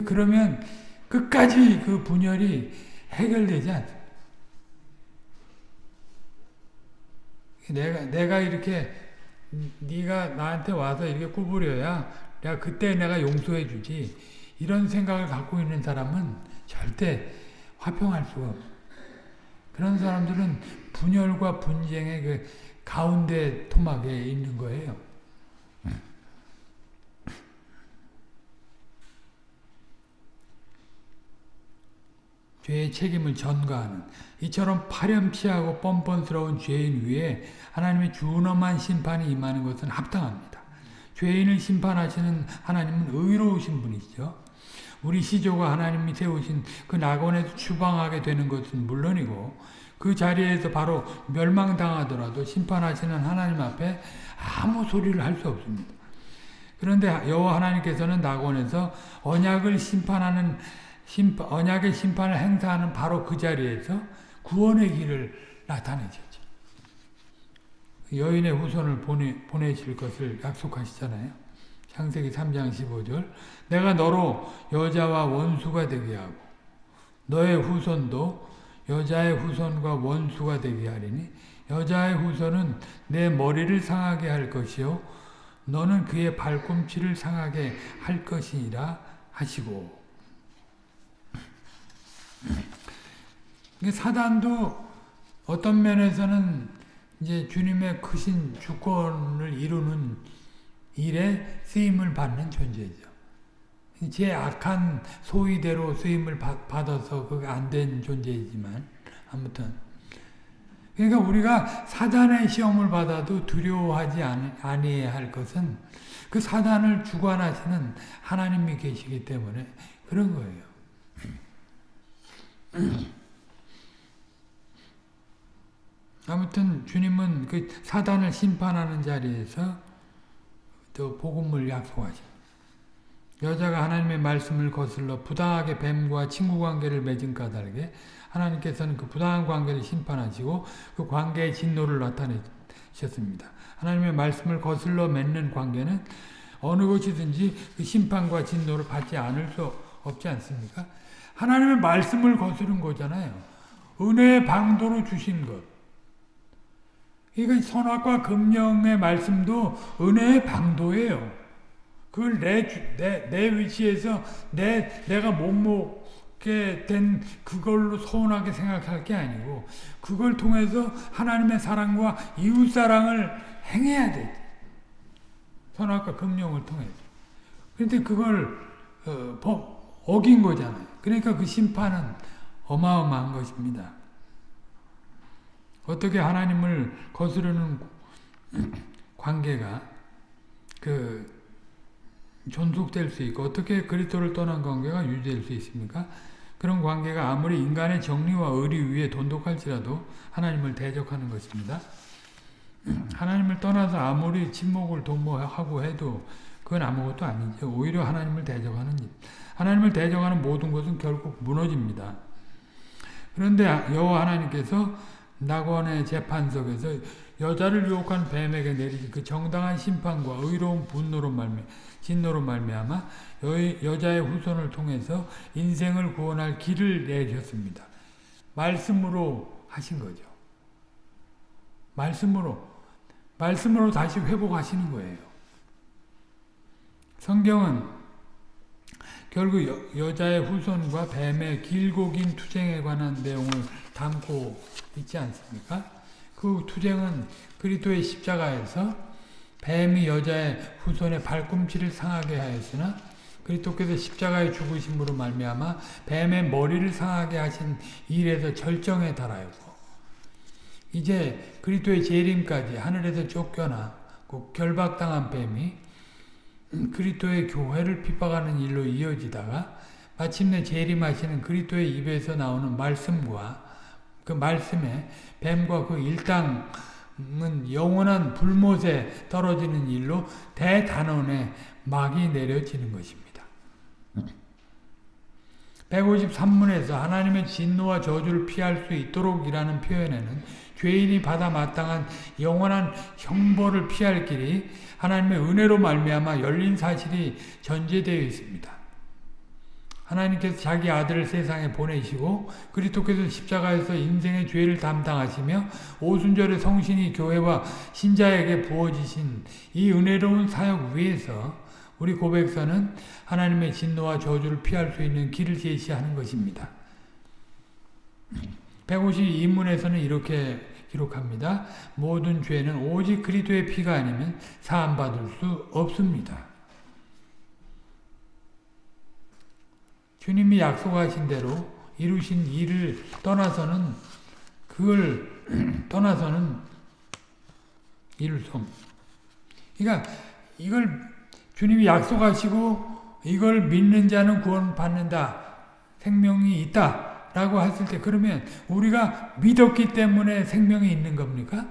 그러면 끝까지 그 분열이 해결되지 않습니다. 내가 내가 이렇게 네가 나한테 와서 이렇게 구부려야 내가 그때 내가 용서해 주지. 이런 생각을 갖고 있는 사람은 절대 화평할 수가 없어. 그런 사람들은 분열과 분쟁의 그 가운데 토막에 있는 거예요. 죄의 책임을 전가하는 이처럼 파렴치하고 뻔뻔스러운 죄인 위에 하나님의 준엄한 심판이 임하는 것은 합당합니다. 죄인을 심판하시는 하나님은 의로우신 분이죠. 우리 시조가 하나님이 세우신 그 낙원에서 추방하게 되는 것은 물론이고 그 자리에서 바로 멸망당하더라도 심판하시는 하나님 앞에 아무 소리를 할 수 없습니다. 그런데 여호와 하나님께서는 낙원에서 언약을 심판하는 심판, 언약의 심판을 행사하는 바로 그 자리에서 구원의 길을 나타내셨죠. 여인의 후손을 보내, 보내실 것을 약속하시잖아요. 창세기 3장 15절 내가 너로 여자와 원수가 되게 하고 너의 후손도 여자의 후손과 원수가 되게 하리니 여자의 후손은 내 머리를 상하게 할 것이요 너는 그의 발꿈치를 상하게 할 것이니라 하시고 사단도 어떤 면에서는 이제 주님의 크신 주권을 이루는 일에 쓰임을 받는 존재죠. 제 악한 소위대로 쓰임을 받아서 그게 안 된 존재이지만 아무튼 그러니까 우리가 사단의 시험을 받아도 두려워하지 아니해야 할 것은 그 사단을 주관하시는 하나님이 계시기 때문에 그런 거예요. 아무튼 주님은 그 사단을 심판하는 자리에서 또 복음을 약속하십니다. 여자가 하나님의 말씀을 거슬러 부당하게 뱀과 친구 관계를 맺은 까닭에 하나님께서는 그 부당한 관계를 심판하시고 그 관계의 진노를 나타내셨습니다. 하나님의 말씀을 거슬러 맺는 관계는 어느 것이든지 그 심판과 진노를 받지 않을 수 없지 않습니까? 하나님의 말씀을 거스른 거잖아요. 은혜의 방도로 주신 것. 이건 선악과 금령의 말씀도 은혜의 방도예요. 그걸 내, 내, 내 위치에서 내, 내가 못 먹게 된 그걸로 서운하게 생각할 게 아니고, 그걸 통해서 하나님의 사랑과 이웃사랑을 행해야 돼. 선악과 금령을 통해서. 그런데 그걸, 어, 어긴 거잖아요. 그러니까 그 심판은 어마어마한 것입니다. 어떻게 하나님을 거스르는 관계가 그 존속될 수 있고 어떻게 그리스도를 떠난 관계가 유지될 수 있습니까? 그런 관계가 아무리 인간의 정리와 의리 위에 돈독할지라도 하나님을 대적하는 것입니다. 하나님을 떠나서 아무리 침묵을 도모하고 해도 그건 아무것도 아니죠. 오히려 하나님을 대적하는 일. 하나님을 대적하는 모든 것은 결국 무너집니다. 그런데 여호와 하나님께서 낙원의 재판석에서 여자를 유혹한 뱀에게 내리신 그 정당한 심판과 의로운 분노로 말미 진노로 말미암아 여 자의 후손을 통해서 인생을 구원할 길을 내셨습니다. 말씀으로 하신 거죠. 말씀으로 말씀으로 다시 회복하시는 거예요. 성경은 결국 여, 자의 후손과 뱀의 길고 긴 투쟁에 관한 내용을 담고 있지 않습니까? 그 투쟁은 그리스도의 십자가에서 뱀이 여자의 후손의 발꿈치를 상하게 하였으나 그리스도께서 십자가의 죽으심으로 말미암아 뱀의 머리를 상하게 하신 일에서 절정에 달하였고 이제 그리스도의 재림까지 하늘에서 쫓겨나 결박당한 뱀이 그리스도의 교회를 핍박하는 일로 이어지다가 마침내 재림하시는 그리스도의 입에서 나오는 말씀과 그 말씀에 뱀과 그 일당은 영원한 불못에 떨어지는 일로 대단원의 막이 내려지는 것입니다. 153문에서 하나님의 진노와 저주를 피할 수 있도록 이라는 표현에는 죄인이 받아 마땅한 영원한 형벌을 피할 길이 하나님의 은혜로 말미암아 열린 사실이 전제되어 있습니다. 하나님께서 자기 아들을 세상에 보내시고 그리스도께서 십자가에서 인생의 죄를 담당하시며 오순절의 성신이 교회와 신자에게 부어지신 이 은혜로운 사역 위에서 우리 고백서는 하나님의 진노와 저주를 피할 수 있는 길을 제시하는 것입니다. 152문에서는 이렇게 기록합니다. 모든 죄는 오직 그리스도의 피가 아니면 사함받을 수 없습니다. 주님이 약속하신 대로 이루신 일을 떠나서는 그걸 떠나서는 이룰 수 없습니다. 그러니까 이걸 주님이 약속하시고 이걸 믿는 자는 구원 받는다. 생명이 있다. 라고 했을 때 그러면 우리가 믿었기 때문에 생명이 있는 겁니까?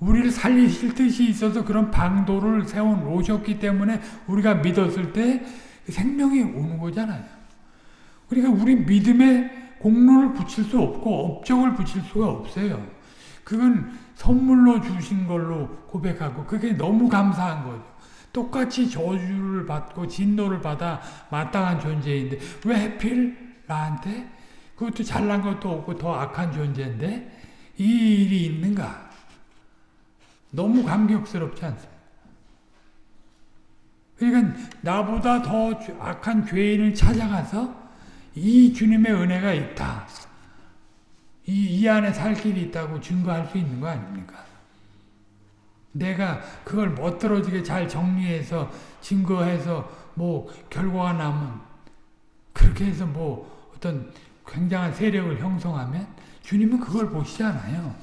우리를 살리실 뜻이 있어서 그런 방도를 세워 놓으셨기 때문에 우리가 믿었을 때 생명이 오는 거잖아요. 그러니까 우리 믿음에 공로를 붙일 수 없고 업적을 붙일 수가 없어요. 그건 선물로 주신 걸로 고백하고 그게 너무 감사한 거죠. 똑같이 저주를 받고 진노를 받아 마땅한 존재인데 왜 하필 나한테 그것도 잘난 것도 없고 더 악한 존재인데 이 일이 있는가? 너무 감격스럽지 않습니까? 그러니까 나보다 더 악한 죄인을 찾아가서 이 주님의 은혜가 있다. 이, 이 안에 살 길이 있다고 증거할 수 있는 거 아닙니까? 내가 그걸 멋들어지게 잘 정리해서 증거해서 뭐 결과가 나면 그렇게 해서 뭐 어떤 굉장한 세력을 형성하면 주님은 그걸 보시지 않아요.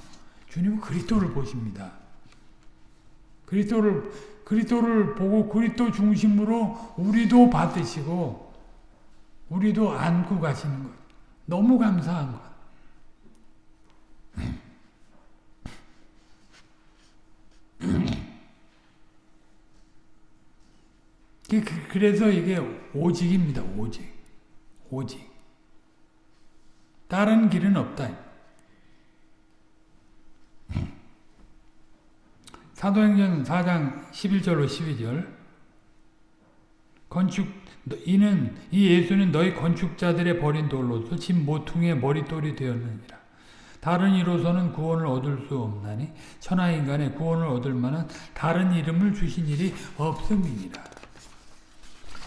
주님은 그리스도를 보십니다. 그리스도를 그리스도를 보고 그리스도 중심으로 우리도 받으시고 우리도 안고 가시는 것. 너무 감사한 것. 그, 그래서 이게 오직입니다. 오직. 오직. 다른 길은 없다. 사도행전 4장 11절로 12절 건축 이는 이 예수는 너희 건축자들의 버린 돌로서 집 모퉁이의 머리돌이 되었느니라. 다른 이로서는 구원을 얻을 수 없나니 천하 인간의 구원을 얻을 만한 다른 이름을 주신 일이 없음이니라.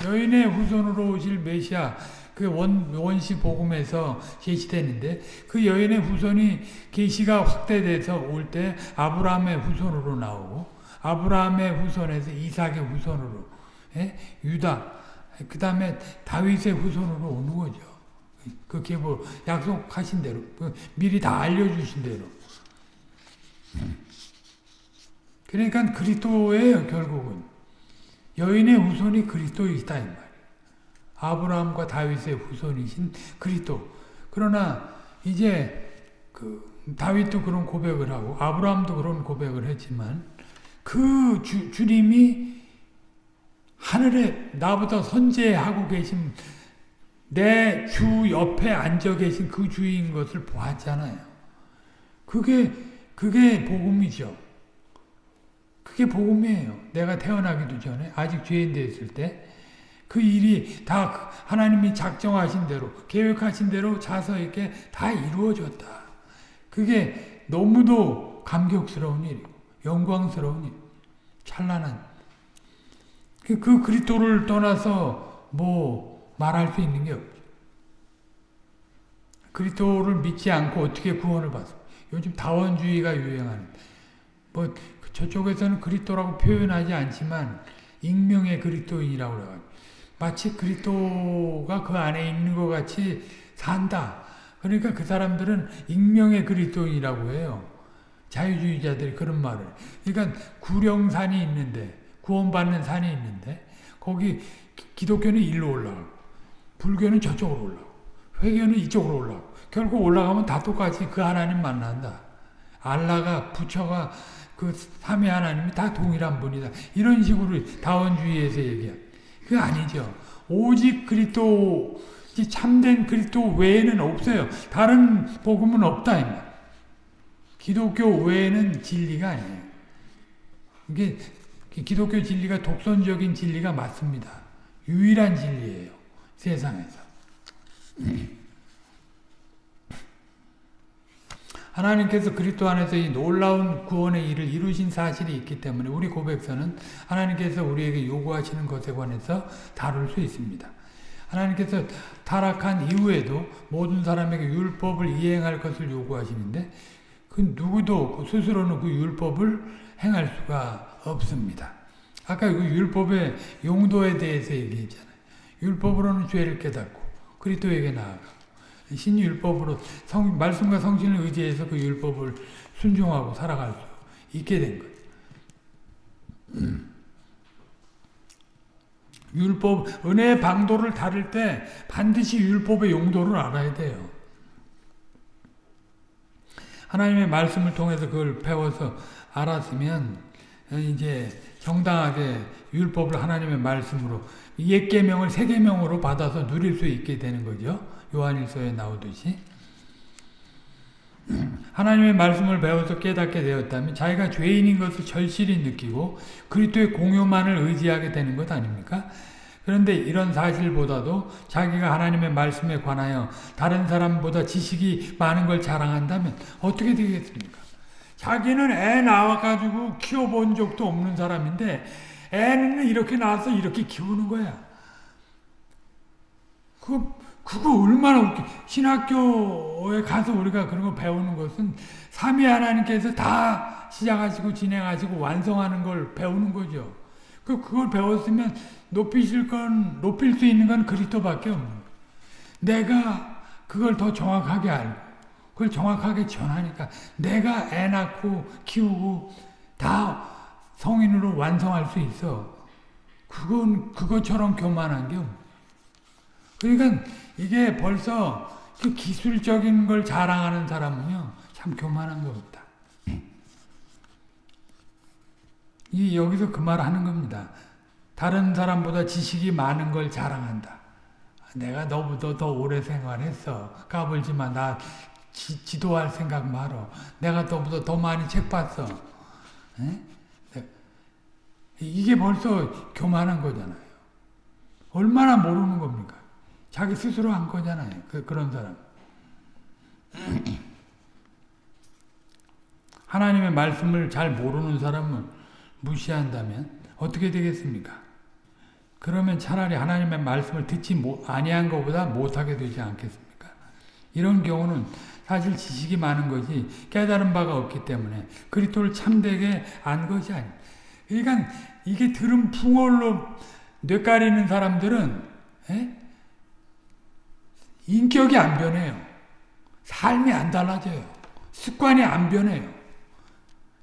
여인의 후손으로 오실 메시아 그 원, 원시 복음에서 계시되는데 그 여인의 후손이 계시가 확대돼서 올 때 아브라함의 후손으로 나오고 아브라함의 후손에서 이삭의 후손으로 예? 유다 그 다음에 다윗의 후손으로 오는 거죠. 그게 뭐 약속하신 대로 그 미리 다 알려주신 대로 그러니까 그리스도예요 결국은 여인의 후손이 그리스도이다 이 말이에요. 아브라함과 다윗의 후손이신 그리스도. 그러나 이제 그 다윗도 그런 고백을 하고 아브라함도 그런 고백을 했지만 그 주, 주님이 하늘에 나보다 선제하고 계신 내 주 옆에 앉아 계신 그 주인 것을 보았잖아요. 그게 그게 복음이죠. 그게 복음이에요. 내가 태어나기도 전에 아직 죄인 되었을 때 그 일이 다 하나님이 작정하신 대로 계획하신 대로 자서 있게 다 이루어졌다. 그게 너무도 감격스러운 일이고 영광스러운 일, 찬란한 그, 그 그리스도를 떠나서 뭐 말할 수 있는 게 없죠. 그리스도를 믿지 않고 어떻게 구원을 받습 요즘 다원주의가 유행하는 뭐 저쪽에서는 그리스도라고 표현하지 않지만 익명의 그리스도인이라고 그래요. 마치 그리스도가 그 안에 있는 것 같이 산다. 그러니까 그 사람들은 익명의 그리스도인이라고 해요. 자유주의자들이 그런 말을. 그러니까 구령산이 있는데 구원받는 산이 있는데 거기 기독교는 일로 올라가고 불교는 저쪽으로 올라가고 회교는 이쪽으로 올라가고 결국 올라가면 다 똑같이 그 하나님 만난다. 알라가 부처가 그 삼위 하나님이 다 동일한 분이다. 이런 식으로 다원주의에서 얘기해. 그 아니죠. 오직 그리스도 참된 그리스도 외에는 없어요. 다른 복음은 없다 이 말. 기독교 외에는 진리가 아니에요. 이게 기독교 진리가 독선적인 진리가 맞습니다. 유일한 진리예요. 세상에서. 하나님께서 그리스도 안에서 이 놀라운 구원의 일을 이루신 사실이 있기 때문에 우리 고백서는 하나님께서 우리에게 요구하시는 것에 관해서 다룰 수 있습니다. 하나님께서 타락한 이후에도 모든 사람에게 율법을 이행할 것을 요구하시는데 그 누구도 스스로는 그 율법을 행할 수가 없습니다. 아까 그 율법의 용도에 대해서 얘기했잖아요. 율법으로는 죄를 깨닫고 그리스도에게 나아가 신율법으로 성, 말씀과 성신을 의지해서 그 율법을 순종하고 살아갈 수 있게 된 거예요. 음. 율법, 은혜의 방도를 다룰 때 반드시 율법의 용도를 알아야 돼요. 하나님의 말씀을 통해서 그걸 배워서 알았으면 이제 정당하게 율법을 하나님의 말씀으로 옛 계명을 새 계명으로 받아서 누릴 수 있게 되는 거죠. 요한일서에 나오듯이 하나님의 말씀을 배워서 깨닫게 되었다면 자기가 죄인인 것을 절실히 느끼고 그리스도의 공효만을 의지하게 되는 것 아닙니까? 그런데 이런 사실보다도 자기가 하나님의 말씀에 관하여 다른 사람보다 지식이 많은 걸 자랑한다면 어떻게 되겠습니까? 자기는 애 낳아가지고 키워본 적도 없는 사람인데 애는 이렇게 낳아서 이렇게 키우는 거야. 그 그거 얼마나 웃기. 신학교에 가서 우리가 그런 거 배우는 것은 삼위 하나님께서 다 시작하시고 진행하시고 완성하는 걸 배우는 거죠. 그 그걸 배웠으면 높이실 건 높일 수 있는 건 그리스도밖에 없는 거예요. 내가 그걸 더 정확하게 알고 그걸 정확하게 전하니까 내가 애 낳고 키우고 다 성인으로 완성할 수 있어. 그건 그것처럼 교만한 게 없는 그러니까 이게 벌써 그 기술적인 걸 자랑하는 사람은요, 참 교만한 것같다 이, 여기서 그 말 하는 겁니다. 다른 사람보다 지식이 많은 걸 자랑한다. 내가 너보다 더 오래 생활했어. 까불지만 나 지, 도할 생각 말어. 내가 너보다 더 많이 책 봤어. 에? 이게 벌써 교만한 거잖아요. 얼마나 모르는 겁니까? 자기 스스로 한 거잖아요. 그, 그런 사람. 하나님의 말씀을 잘 모르는 사람은 무시한다면 어떻게 되겠습니까? 그러면 차라리 하나님의 말씀을 듣지 아니한 것보다 못하게 되지 않겠습니까? 이런 경우는 사실 지식이 많은 것이 깨달은 바가 없기 때문에 그리스도를 참되게 안 것이 아니 그러니까 이게 들은 풍월로 뇌 가리는 사람들은 에? 인격이 안 변해요. 삶이 안 달라져요. 습관이 안 변해요.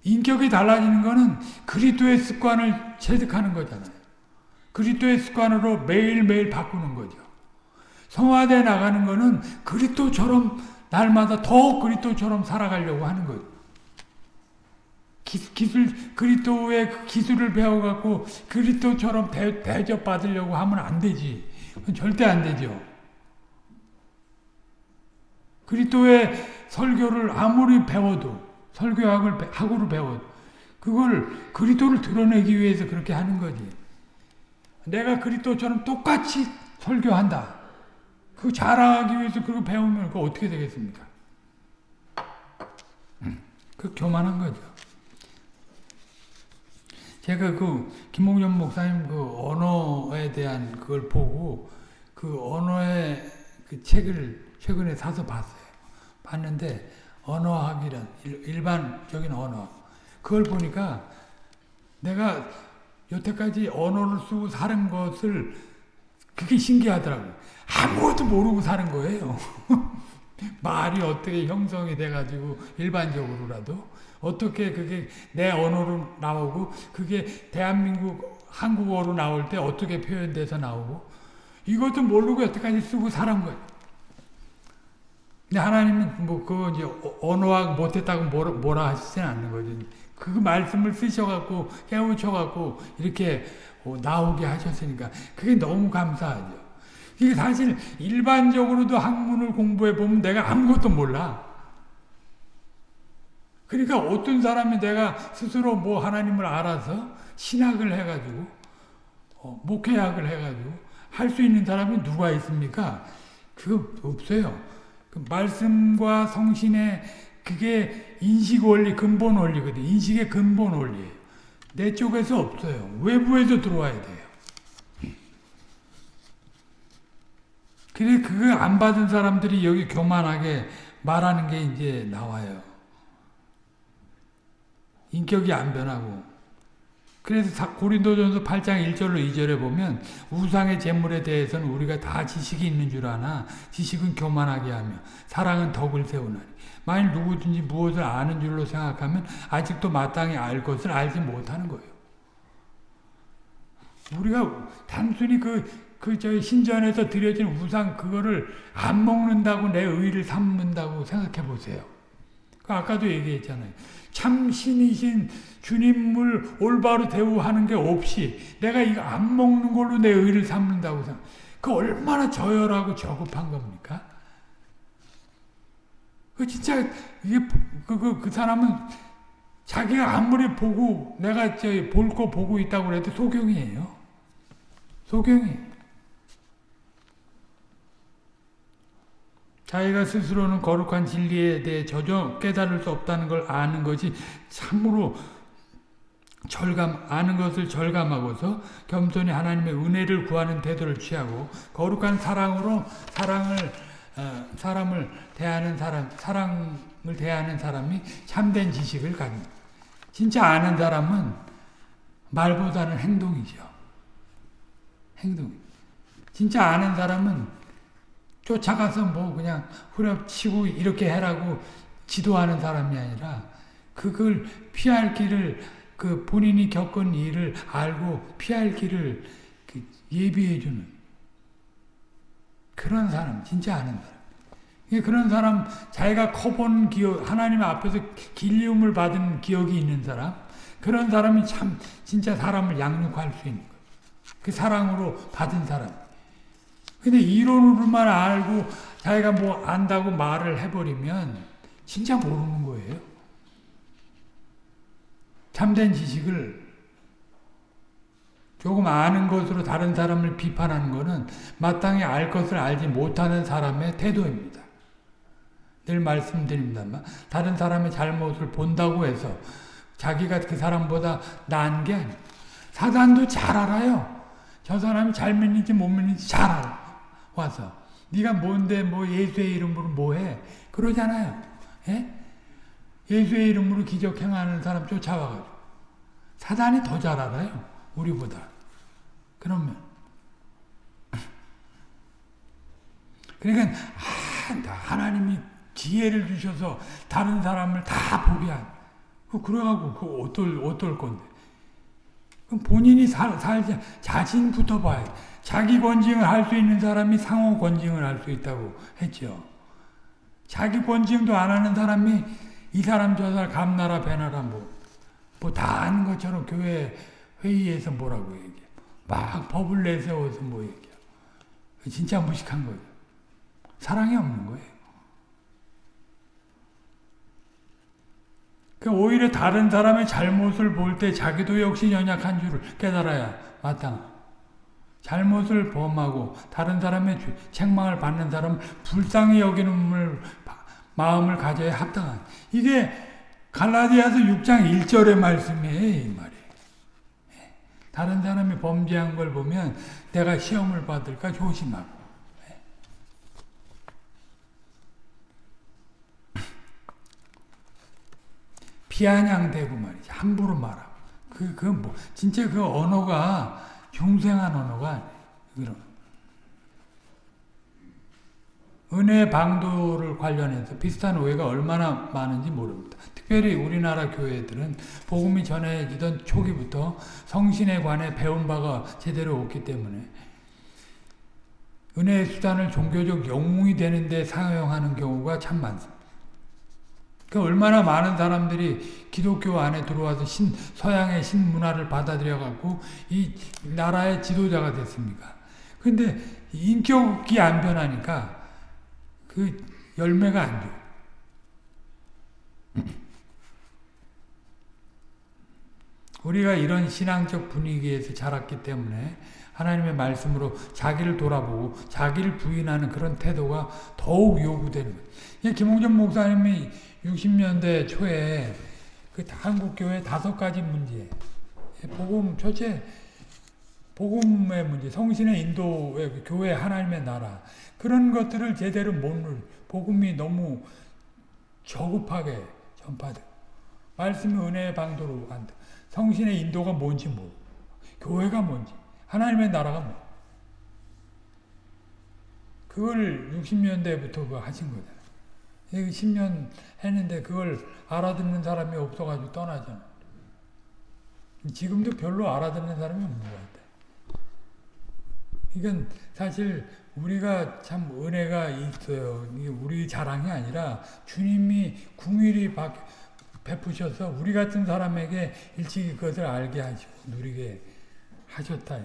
인격이 달라지는 것은 그리스도의 습관을 체득하는 거잖아요. 그리스도의 습관으로 매일매일 바꾸는 거죠. 성화돼 나가는 것은 그리스도처럼 날마다 더 그리스도처럼 살아가려고 하는 거죠. 기, 술 그리스도의 그 기술을 배워갖고 그리스도처럼 대, 대접받으려고 하면 안 되지. 절대 안 되죠. 그리스도의 설교를 아무리 배워도 설교학을 학으로 배워도 그걸 그리스도를 드러내기 위해서 그렇게 하는 거지. 내가 그리스도처럼 똑같이 설교한다. 그 자랑하기 위해서 그거 배우면 그 어떻게 되겠습니까? 음, 그 교만한 거죠. 제가 그 김홍년 목사님 그 언어에 대한 그걸 보고 그 언어의 그 책을 최근에 사서 봤어요. 봤는데 언어학이란 일반적인 언어 그걸 보니까 내가 여태까지 언어를 쓰고 사는 것을 그게 신기하더라고요. 아무것도 모르고 사는 거예요. 말이 어떻게 형성이 돼가지고 일반적으로라도 어떻게 그게 내 언어로 나오고 그게 대한민국 한국어로 나올 때 어떻게 표현돼서 나오고 이것도 모르고 여태까지 쓰고 살은 거예요. 근데 하나님은 뭐 그거 이제 언어학 못했다고 뭐라, 뭐라 하시진 않는 거죠. 그 말씀을 쓰셔갖고 깨우쳐갖고 이렇게 나오게 하셨으니까 그게 너무 감사하죠. 이게 사실 일반적으로도 학문을 공부해 보면 내가 아무것도 몰라. 그러니까 어떤 사람이 내가 스스로 뭐 하나님을 알아서 신학을 해가지고 어, 목회학을 해가지고 할 수 있는 사람이 누가 있습니까? 그거 없어요. 그 말씀과 성신의 그게 인식 원리, 근본 원리거든. 인식의 근본 원리예요. 내 쪽에서 없어요. 외부에서 들어와야 돼요. 그래 그거 안 받은 사람들이 여기 교만하게 말하는 게 이제 나와요. 인격이 안 변하고. 그래서 고린도전서 8장 1절로 2절에 보면 우상의 재물에 대해서는 우리가 다 지식이 있는 줄 아나 지식은 교만하게 하며 사랑은 덕을 세우나니 만일 누구든지 무엇을 아는 줄로 생각하면 아직도 마땅히 알 것을 알지 못하는 거예요. 우리가 단순히 그 그 저 신전에서 드려진 우상 그거를 안 먹는다고 내 의를 삼는다고 생각해 보세요. 그 아까도 얘기했잖아요. 참 신이신 주님을 올바로 대우하는 게 없이 내가 이거 안 먹는 걸로 내 의를 삼는다고 생각. 그 얼마나 저열하고 저급한 겁니까? 그 진짜 이게 그, 그, 그 사람은 자기가 아무리 보고 내가 볼거 보고 있다고 해도 소경이에요. 소경이. 자기가 스스로는 거룩한 진리에 대해 전혀 깨달을 수 없다는 걸 아는 것이 참으로 절감, 아는 것을 절감하고서 겸손히 하나님의 은혜를 구하는 태도를 취하고 거룩한 사랑으로 사랑을 어, 사람을 대하는 사람, 사랑을 대하는 사람이 참된 지식을 가진. 진짜 아는 사람은 말보다는 행동이죠. 행동. 진짜 아는 사람은 쫓아가서 뭐 그냥 후려치고 이렇게 해라고 지도하는 사람이 아니라 그걸 피할 길을 그 본인이 겪은 일을 알고 피할 길을 그 예비해 주는 그런 사람 진짜 아는 사람 그런 사람 자기가 커본 기억 하나님 앞에서 길리움을 받은 기억이 있는 사람 그런 사람이 참 진짜 사람을 양육할 수 있는 거예요. 그 사랑으로 받은 사람 근데 이론으로만 알고 자기가 뭐 안다고 말을 해버리면 진짜 모르는 거예요. 참된 지식을 조금 아는 것으로 다른 사람을 비판하는 것은 마땅히 알 것을 알지 못하는 사람의 태도입니다. 늘 말씀드립니다만 다른 사람의 잘못을 본다고 해서 자기가 그 사람보다 나은 게 아니에요. 사단도 잘 알아요. 저 사람이 잘 믿는지 못 믿는지 잘 알아. 와서 네가 뭔데 뭐 예수의 이름으로 뭐해 그러잖아요. 예? 예수의 이름으로 기적 행하는 사람 쫓아와가지고 사단이 더 잘 알아요. 우리보다. 그러면 그러니까 아, 하나님이 지혜를 주셔서 다른 사람을 다 보게 한. 그 그래가고 그 어떨 어떨 건데? 본인이 살, 살자 자신부터 돼. 자기 권징을 할 수 있는 사람이 상호 권징을 할 수 있다고 했죠. 자기 권징도 안 하는 사람이 이 사람 저 사람 감나라 배나라 뭐, 뭐다 아는 것처럼 교회 회의에서 뭐라고 얘기해. 막 법을 내세워서 뭐 얘기해. 진짜 무식한 거예요. 사랑이 없는 거예요. 그 오히려 다른 사람의 잘못을 볼 때 자기도 역시 연약한 줄을 깨달아야 마땅. 잘못을 범하고 다른 사람의 책망을 받는 사람 불쌍히 여기는 마음을 가져야 합당한. 이게 갈라디아서 6장 1절의 말씀이에요, 이 말이. 다른 사람이 범죄한 걸 보면 내가 시험을 받을까 조심하고. 비아냥대고 말이지. 함부로 말하고. 그, 그, 뭐, 진짜 그 언어가 중생한 언어가, 그런. 은혜 방도를 관련해서 비슷한 오해가 얼마나 많은지 모릅니다. 특별히 우리나라 교회들은 복음이 전해지던 초기부터 성신에 관해 배운 바가 제대로 없기 때문에 은혜의 수단을 종교적 영웅이 되는데 사용하는 경우가 참 많습니다. 그 얼마나 많은 사람들이 기독교 안에 들어와서 신, 서양의 신문화를 받아들여 갖고 이 나라의 지도자가 됐습니까? 근데 인격이 안 변하니까 그 열매가 안 줘. 우리가 이런 신앙적 분위기에서 자랐기 때문에 하나님의 말씀으로 자기를 돌아보고 자기를 부인하는 그런 태도가 더욱 요구되는 거예요. 김홍전 목사님이 60년대 초에 그 한국교회 다섯 가지 문제, 복음, 첫째, 복음의 문제, 성신의 인도의 그 교회 하나님의 나라, 그런 것들을 제대로 못 누리, 복음이 너무 저급하게 전파돼. 말씀이 은혜의 방도로 간다. 성신의 인도가 뭔지 모르고, 교회가 뭔지, 하나님의 나라가 뭐. 그걸 60년대부터 그거 하신 거잖아요. 10년 했는데 그걸 알아듣는 사람이 없어가지고 떠나잖아. 지금도 별로 알아듣는 사람이 없는 것 같아. 이건 사실 우리가 참 은혜가 있어요. 우리 자랑이 아니라 주님이 궁일이 베푸셔서 우리 같은 사람에게 일찍이 그것을 알게 하시고 누리게 하셨다.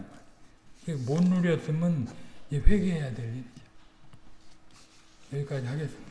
못 누렸으면 회개해야 될 일이죠. 여기까지 하겠습니다.